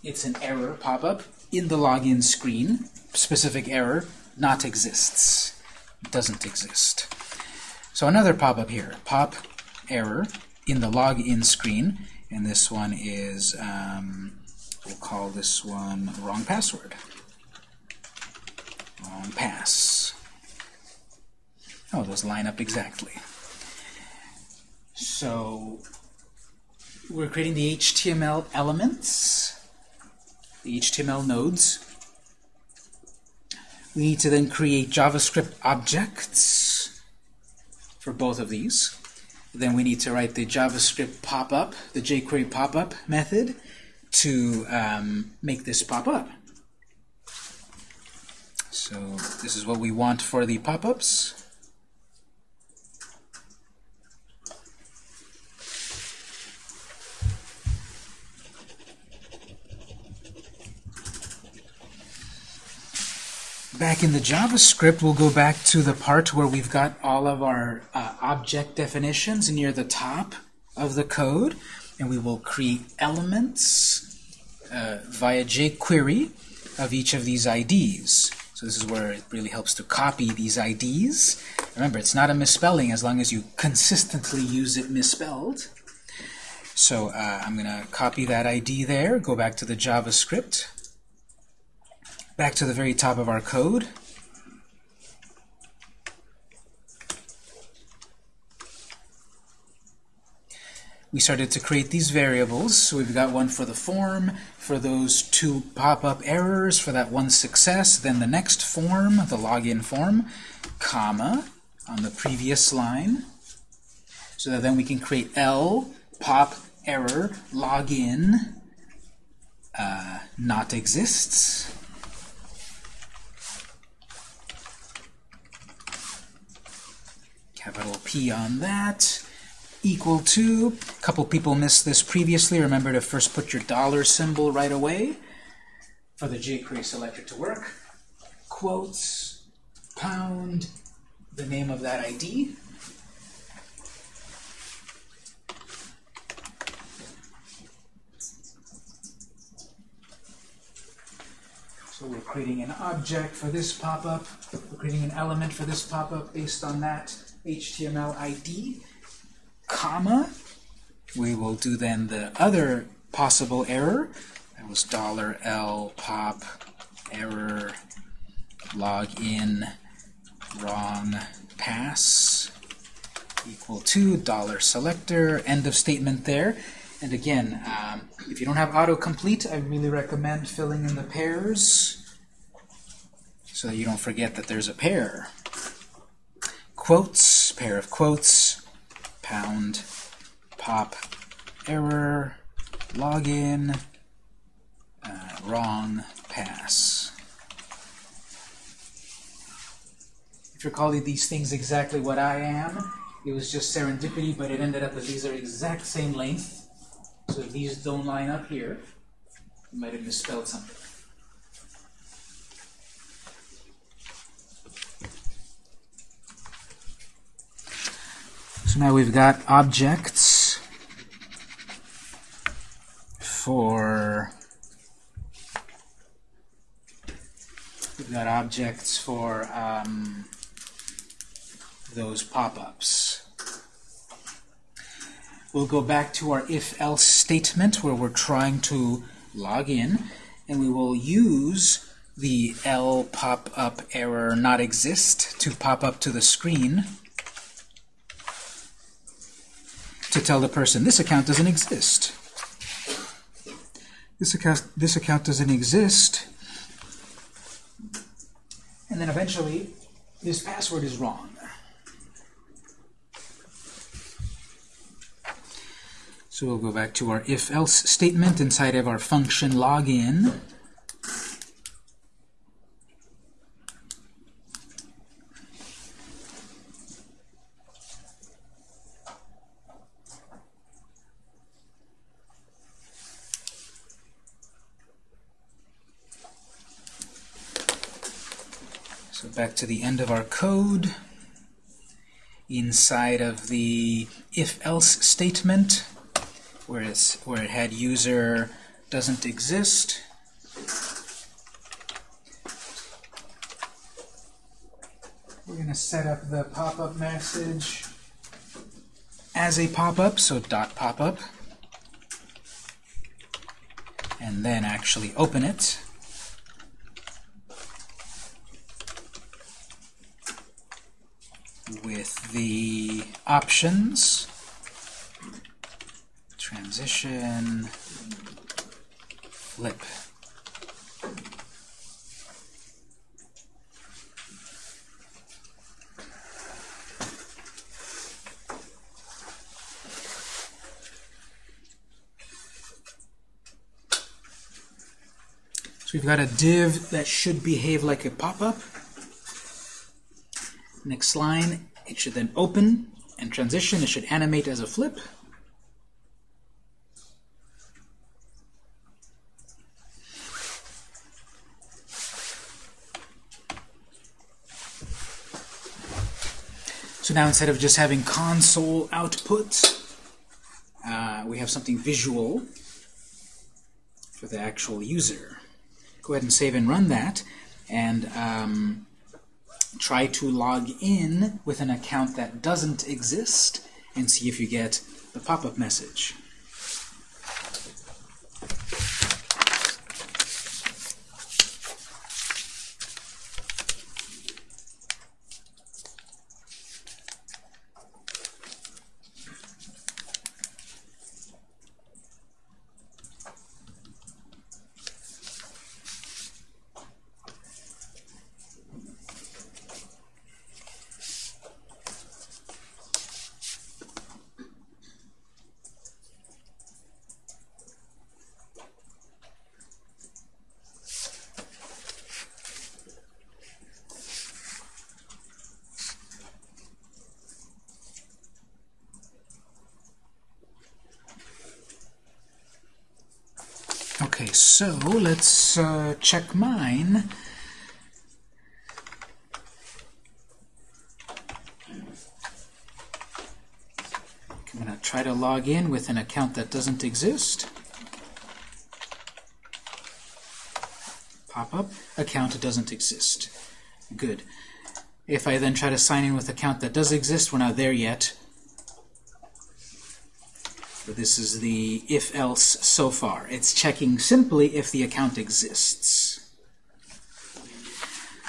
It's an error pop-up in the login screen. Specific error, not exists. Doesn't exist. So another pop-up here. Pop error in the login screen. And this one is, um, we'll call this one wrong password. Wrong pass. Oh, those line up exactly. So we're creating the HTML elements, the HTML nodes. We need to then create JavaScript objects for both of these. Then we need to write the JavaScript pop-up, the jQuery pop-up method, to um, make this pop up. So this is what we want for the pop-ups. Back in the JavaScript, we'll go back to the part where we've got all of our uh, object definitions near the top of the code, and we will create elements uh, via jQuery of each of these IDs. So this is where it really helps to copy these IDs. Remember, it's not a misspelling as long as you consistently use it misspelled. So uh, I'm going to copy that ID there, go back to the JavaScript, back to the very top of our code. We started to create these variables. So we've got one for the form, for those two pop-up errors, for that one success, then the next form, the login form, comma, on the previous line. So that then we can create L, pop, error, login, uh, not exists. Capital P on that, equal to, a couple people missed this previously, remember to first put your dollar symbol right away for the jQuery selector to work, quotes, pound, the name of that ID, So we're creating an object for this pop-up, we're creating an element for this pop-up based on that HTML ID, comma. We will do then the other possible error. That was dollar $L pop error login wrong pass equal to dollar selector end of statement there. And again, um, if you don't have autocomplete, I really recommend filling in the pairs so that you don't forget that there's a pair. Quotes, pair of quotes, pound, pop, error, login, uh, wrong, pass. If you're calling these things exactly what I am, it was just serendipity, but it ended up that these are exact same length. So if these don't line up here, you might have misspelled something. So now we've got objects for we've got objects for um, those pop-ups. We'll go back to our if-else statement where we're trying to log in, and we will use the L pop-up error not exist to pop up to the screen to tell the person this account doesn't exist. This account, this account doesn't exist. And then eventually, this password is wrong. So we'll go back to our if-else statement inside of our function login. So back to the end of our code. Inside of the if-else statement, where, it's, where it had user doesn't exist, we're going to set up the pop-up message as a pop-up, so dot pop-up, and then actually open it. with the options, transition, flip. So we've got a div that should behave like a pop-up. Next line, it should then open and transition. It should animate as a flip. So now instead of just having console output, uh, we have something visual for the actual user. Go ahead and save and run that. And um, try to log in with an account that doesn't exist and see if you get the pop-up message. Okay, so let's uh, check mine. I'm going to try to log in with an account that doesn't exist. Pop up, account doesn't exist. Good. If I then try to sign in with account that does exist, we're not there yet. This is the if-else so far. It's checking simply if the account exists.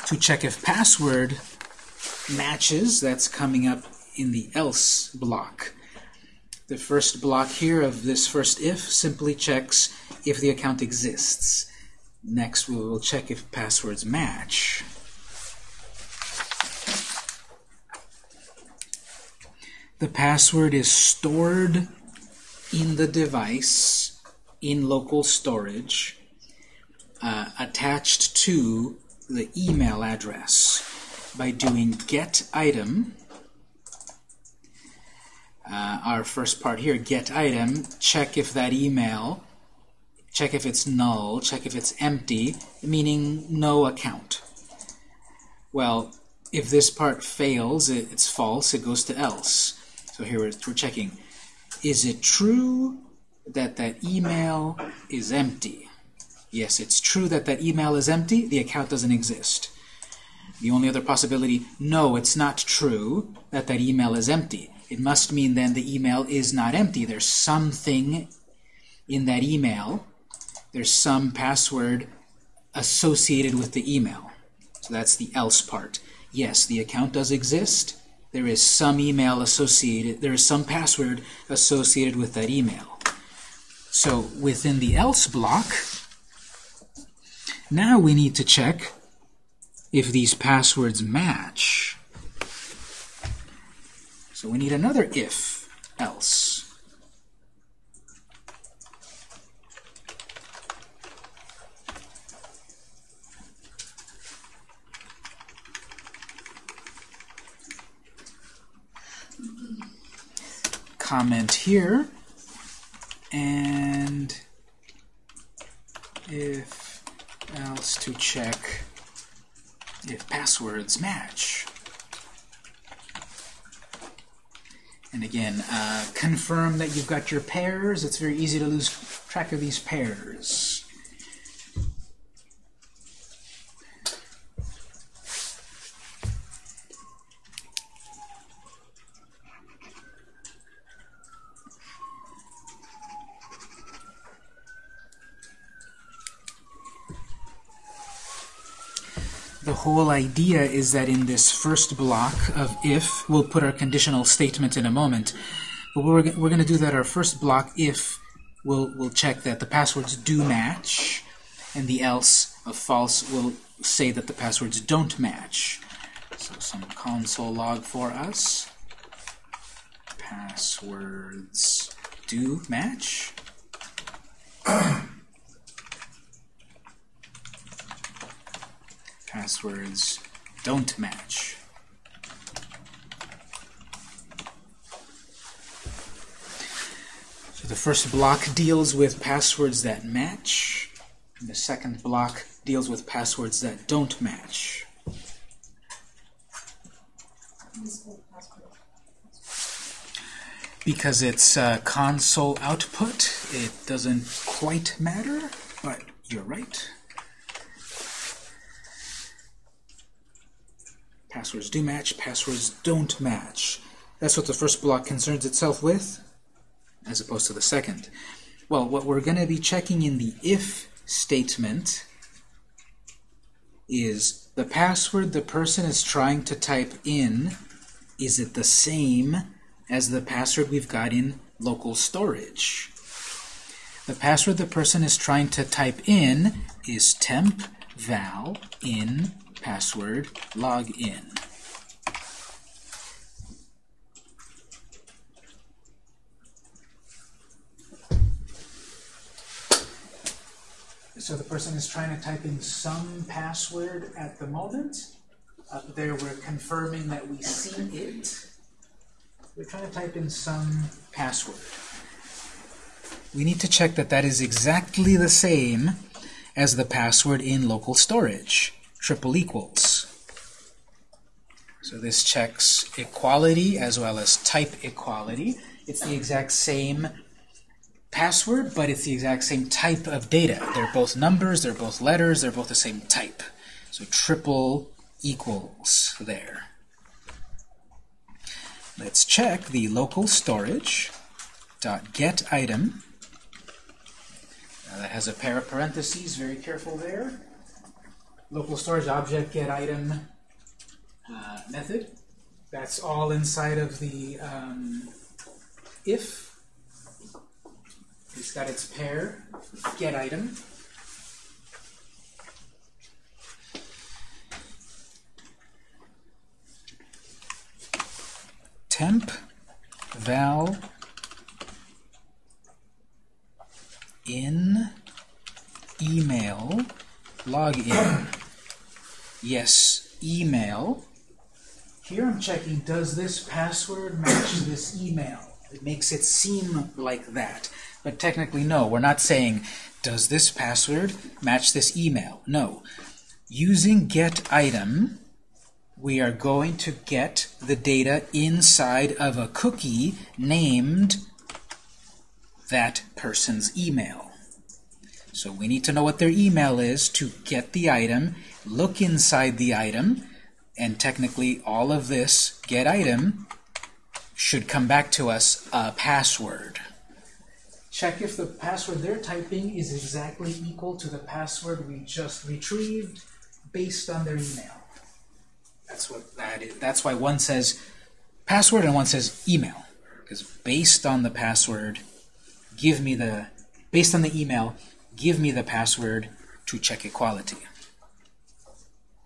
To check if password matches, that's coming up in the else block. The first block here of this first if simply checks if the account exists. Next we will check if passwords match. The password is stored in the device in local storage uh, attached to the email address. By doing get item uh, our first part here get item check if that email check if it's null check if it's empty meaning no account. Well if this part fails it, it's false it goes to else. So here we're, we're checking, is it true that that email is empty? Yes, it's true that that email is empty. The account doesn't exist. The only other possibility, no, it's not true that that email is empty. It must mean then the email is not empty. There's something in that email. There's some password associated with the email. So that's the else part. Yes, the account does exist. There is some email associated, there is some password associated with that email. So within the else block, now we need to check if these passwords match. So we need another if else. Comment here and if else to check if passwords match. And again, uh, confirm that you've got your pairs. It's very easy to lose track of these pairs. The whole idea is that in this first block of if, we'll put our conditional statement in a moment, but we're, we're going to do that our first block if we'll, we'll check that the passwords do match, and the else of false will say that the passwords don't match. So some console log for us. Passwords do match. Passwords don't match. So the first block deals with passwords that match. And the second block deals with passwords that don't match. Because it's uh, console output, it doesn't quite matter, but you're right. Passwords do match, passwords don't match. That's what the first block concerns itself with, as opposed to the second. Well, what we're going to be checking in the if statement is the password the person is trying to type in, is it the same as the password we've got in local storage? The password the person is trying to type in is temp val in password login. So the person is trying to type in some password at the moment. Uh, Up there we're confirming that we see it. We're trying to type in some password. We need to check that that is exactly the same as the password in local storage triple equals. So this checks equality as well as type equality. It's the exact same password, but it's the exact same type of data. They're both numbers, they're both letters, they're both the same type. So triple equals there. Let's check the local storage dot get item. Now that has a pair of parentheses, very careful there local storage object get item uh, method. That's all inside of the um, if. It's got its pair, get item. Temp val in email login. Yes, email. Here I'm checking, does this password match this email? It makes it seem like that. But technically, no. We're not saying, does this password match this email? No. Using get item, we are going to get the data inside of a cookie named that person's email. So we need to know what their email is to get the item, look inside the item, and technically all of this get item should come back to us a password. Check if the password they're typing is exactly equal to the password we just retrieved based on their email. That's what that is. That's why one says password and one says email. Because based on the password, give me the based on the email, give me the password to check equality.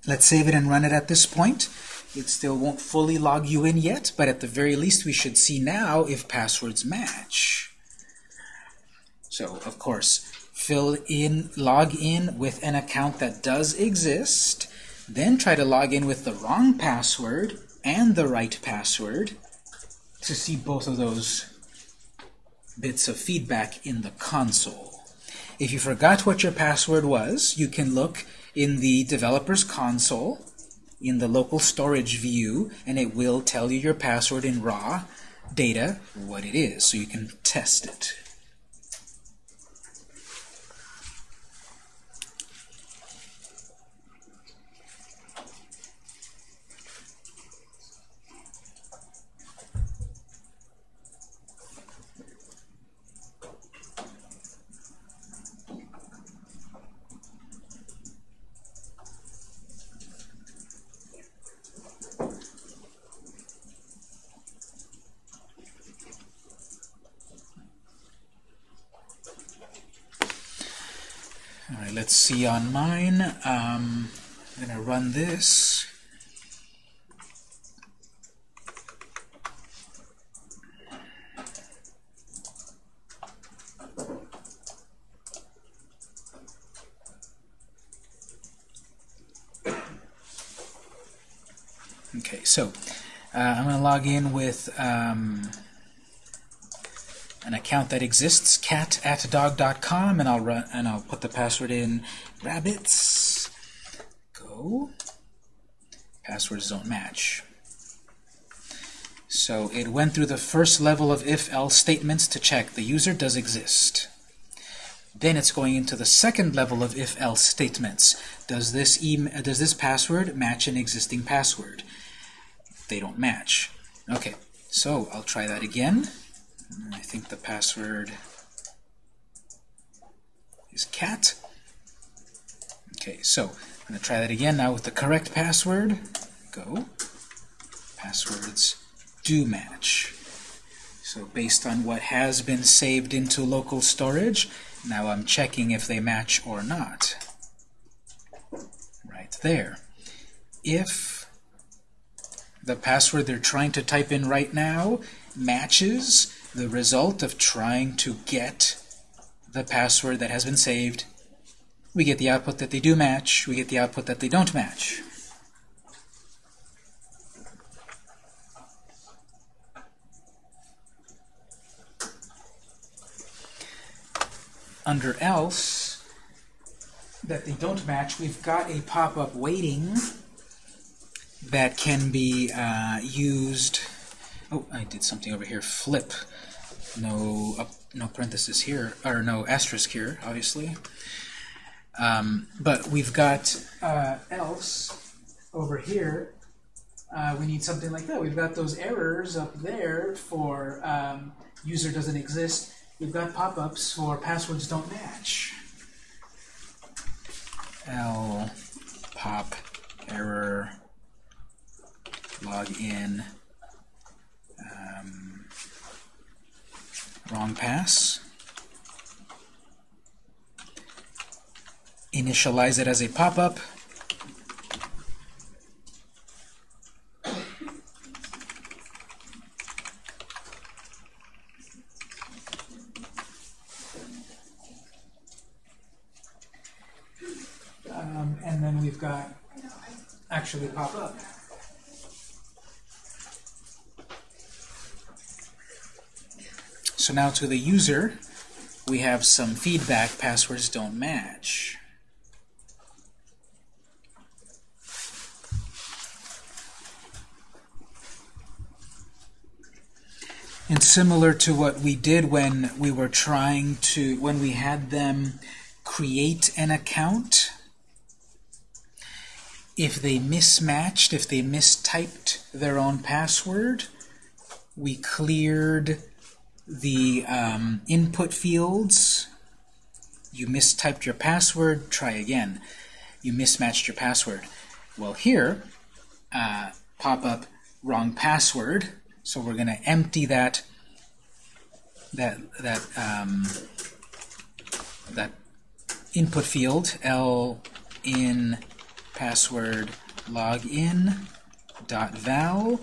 Let's save it and run it at this point. It still won't fully log you in yet, but at the very least we should see now if passwords match. So, of course, fill in, log in with an account that does exist, then try to log in with the wrong password and the right password to see both of those bits of feedback in the console. If you forgot what your password was, you can look in the developer's console in the local storage view, and it will tell you your password in raw data, what it is, so you can test it. All right, let's see on mine. Um, I'm going to run this. Okay, so uh, I'm going to log in with um, account that exists, cat at dog.com, and I'll run and I'll put the password in rabbits. Go. Passwords don't match. So it went through the first level of if-else statements to check the user does exist. Then it's going into the second level of if-else statements. Does this email, does this password match an existing password? They don't match. Okay, so I'll try that again. I think the password is cat. Okay, so I'm going to try that again now with the correct password. Go. Passwords do match. So based on what has been saved into local storage, now I'm checking if they match or not. Right there. If the password they're trying to type in right now matches the result of trying to get the password that has been saved, we get the output that they do match, we get the output that they don't match. Under else, that they don't match, we've got a pop-up waiting that can be uh, used. Oh, I did something over here. Flip. No, uh, no parenthesis here, or no asterisk here, obviously. Um, but we've got uh, else over here. Uh, we need something like that. We've got those errors up there for um, user doesn't exist. We've got pop-ups for passwords don't match. L pop error log in wrong pass. Initialize it as a pop-up. Um, and then we've got actually pop up So now to the user, we have some feedback passwords don't match. And similar to what we did when we were trying to, when we had them create an account, if they mismatched, if they mistyped their own password, we cleared the um, input fields. You mistyped your password, try again. You mismatched your password. Well, here, uh, pop up wrong password. So we're going to empty that that that um, that input field l in password login dot val.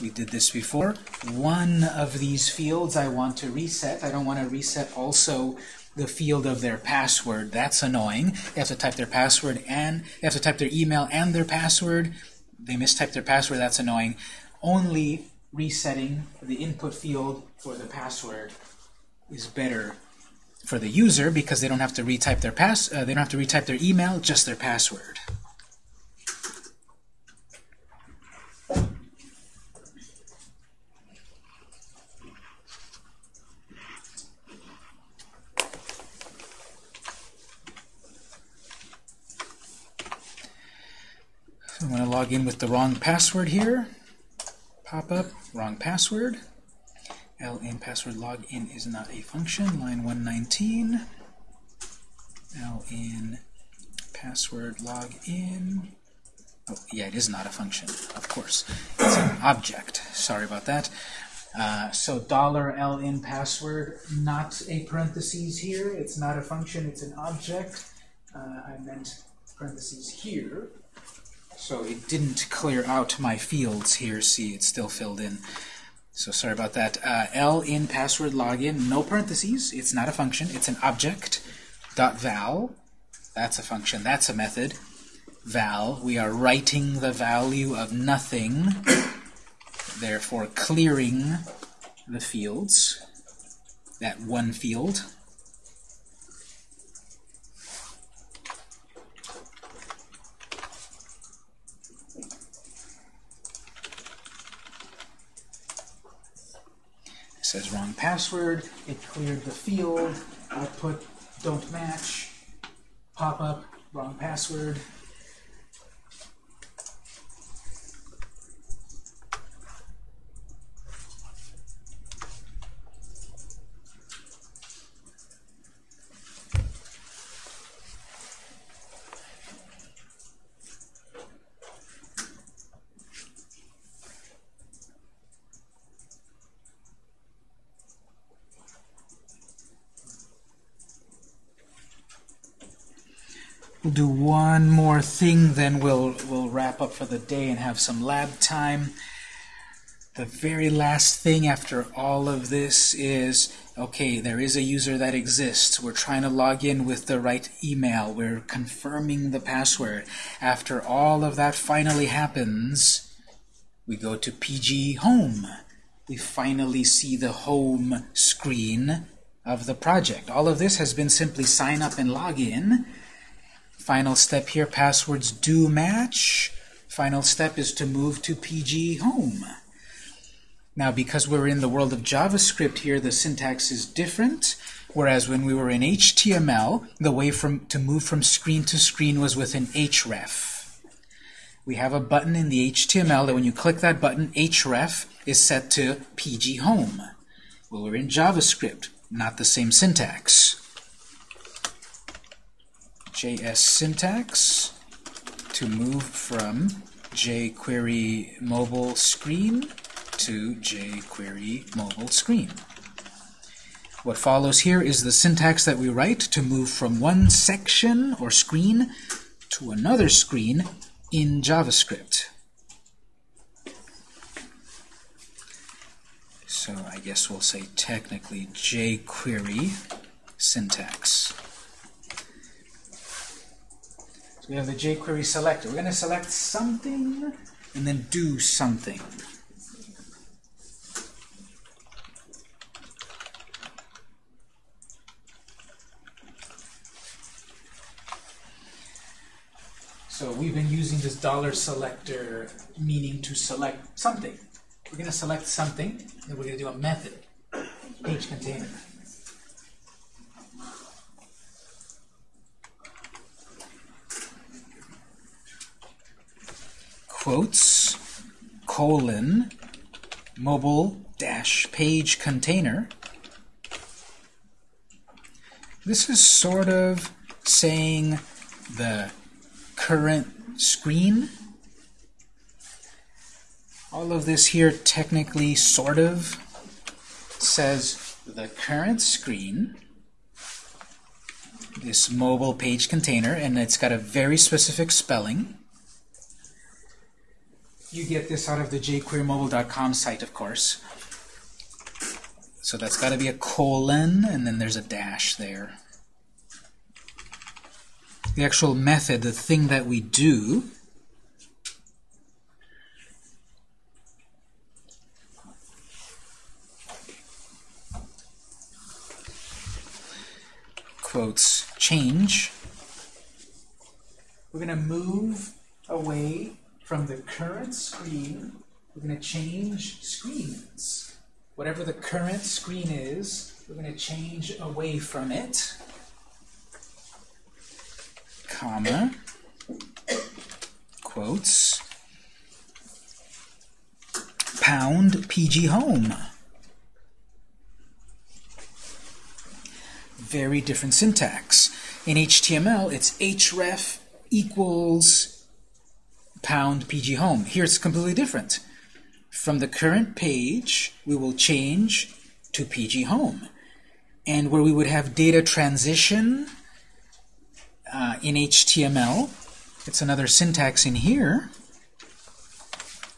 We did this before. One of these fields I want to reset. I don't want to reset also the field of their password. That's annoying. They have to type their password and they have to type their email and their password. They mistype their password. That's annoying. Only resetting the input field for the password is better for the user because they don't have to retype their pass. Uh, they don't have to retype their email, just their password. I'm going to log in with the wrong password here. Pop up, wrong password. ln password login is not a function. Line 119. ln password login. Oh, yeah, it is not a function, of course. It's an object. Sorry about that. Uh, so dollar $ln password, not a parentheses here. It's not a function, it's an object. Uh, I meant parentheses here. So it didn't clear out my fields here. See, it's still filled in. So sorry about that. Uh, L in password login, no parentheses. It's not a function. It's an object. Dot val. That's a function. That's a method. Val. We are writing the value of nothing. Therefore, clearing the fields. That one field. It says wrong password. It cleared the field. Output don't match. Pop up wrong password. Do one more thing, then we'll we'll wrap up for the day and have some lab time. The very last thing after all of this is, okay, there is a user that exists. We're trying to log in with the right email. We're confirming the password. After all of that finally happens, we go to PG Home. We finally see the home screen of the project. All of this has been simply sign up and log in. Final step here, passwords do match. Final step is to move to PG Home. Now, because we're in the world of JavaScript here, the syntax is different. Whereas when we were in HTML, the way from to move from screen to screen was with an href. We have a button in the HTML that when you click that button, href is set to PG Home. Well, we're in JavaScript, not the same syntax. JS syntax to move from jQuery mobile screen to jQuery mobile screen. What follows here is the syntax that we write to move from one section or screen to another screen in JavaScript. So I guess we'll say technically jQuery syntax. We have the jQuery selector. We're going to select something and then do something. So we've been using this dollar selector meaning to select something. We're We're going to select something, and we're going to do a method, page container. Quotes, colon, mobile dash page container. This is sort of saying the current screen. All of this here technically sort of says the current screen, this mobile page container, and it's got a very specific spelling. You get this out of the jqueryMobile.com site, of course. So that's got to be a colon, and then there's a dash there. The actual method, the thing that we do, quotes, change. We're going to move away from the current screen. We're going to change screens. Whatever the current screen is, we're going to change away from it, comma, quotes, pound PG home. Very different syntax. In HTML, it's href equals pound PG home. Here it's completely different. From the current page, we will change to PG home. And where we would have data transition uh, in HTML, it's another syntax in here,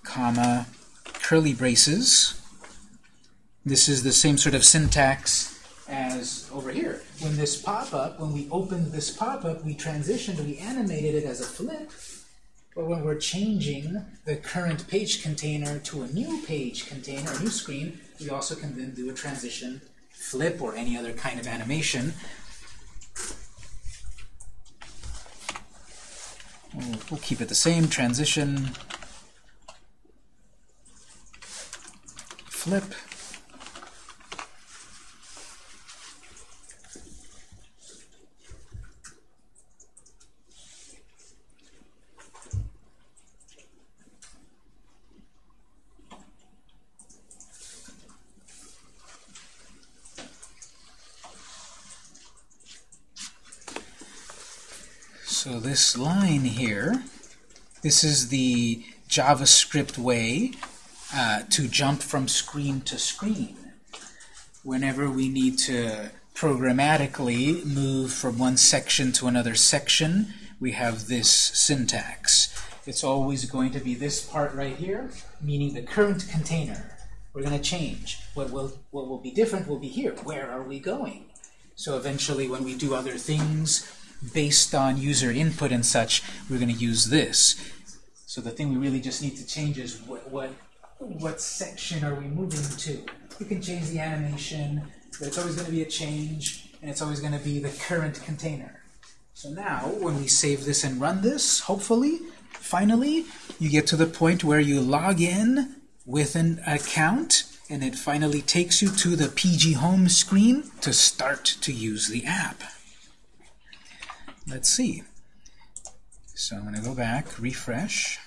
comma, curly braces. This is the same sort of syntax as over here. When this pop-up, when we opened this pop-up, we transitioned, we animated it as a flip. But when we're changing the current page container to a new page container, a new screen, we also can then do a transition flip or any other kind of animation. We'll, keep it the same, transition, flip. So this line here, this is the JavaScript way uh, to jump from screen to screen. Whenever we need to programmatically move from one section to another section, we have this syntax. It's always going to be this part right here, meaning the current container. We're going to change. What will, what will be different will be here. Where are we going? So eventually when we do other things, based on user input and such, we're going to use this. So the thing we really just need to change is what, what, what section are we moving to. You can change the animation, but it's always going to be a change, and it's always going to be the current container. So now, when we save this and run this, hopefully, finally, you get to the point where you log in with an account, and it finally takes you to the PG Home screen to start to use the app. Let's see. So I'm going to go back, refresh.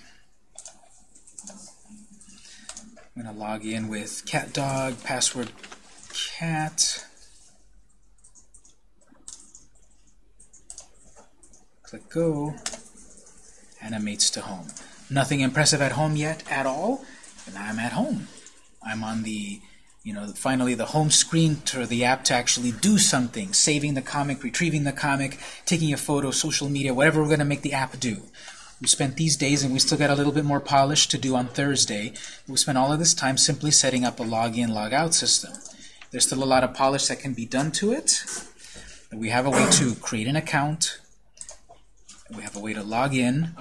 I'm going to log in with cat dog, password cat. Click go. Animates to home. Nothing impressive at home yet at all, and I'm at home. I'm on the you know, finally the home screen to the app to actually do something, saving the comic, retrieving the comic, taking a photo, social media, whatever we're going to make the app do. We spent these days, and we still got a little bit more polish to do on Thursday. We spent all of this time simply setting up a login, logout system. There's still a lot of polish that can be done to it. We have a way to create an account. We have a way to log in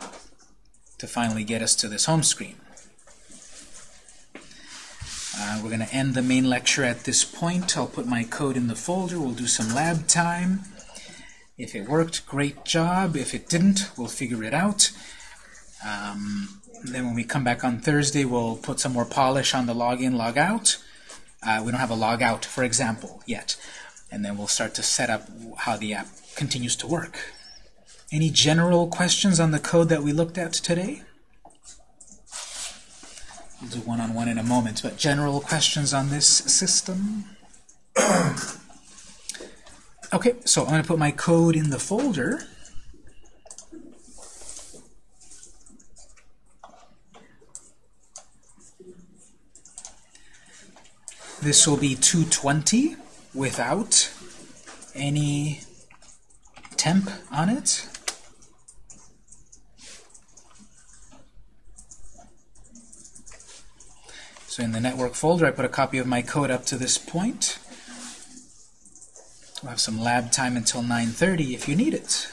to finally get us to this home screen. Uh, we're going to end the main lecture at this point. I'll put my code in the folder. We'll do some lab time. If it worked, great job. If it didn't, we'll figure it out. Um, then when we come back on Thursday, we'll put some more polish on the login, log out. Uh, we don't have a log out, for example, yet. And then we'll start to set up how the app continues to work. Any general questions on the code that we looked at today? We'll do one-on-one in a moment, but general questions on this system? okay, so I'm going to put my code in the folder. This will be 220 without any temp on it. So in the network folder, I put a copy of my code up to this point. We'll have some lab time until 9.30 if you need it.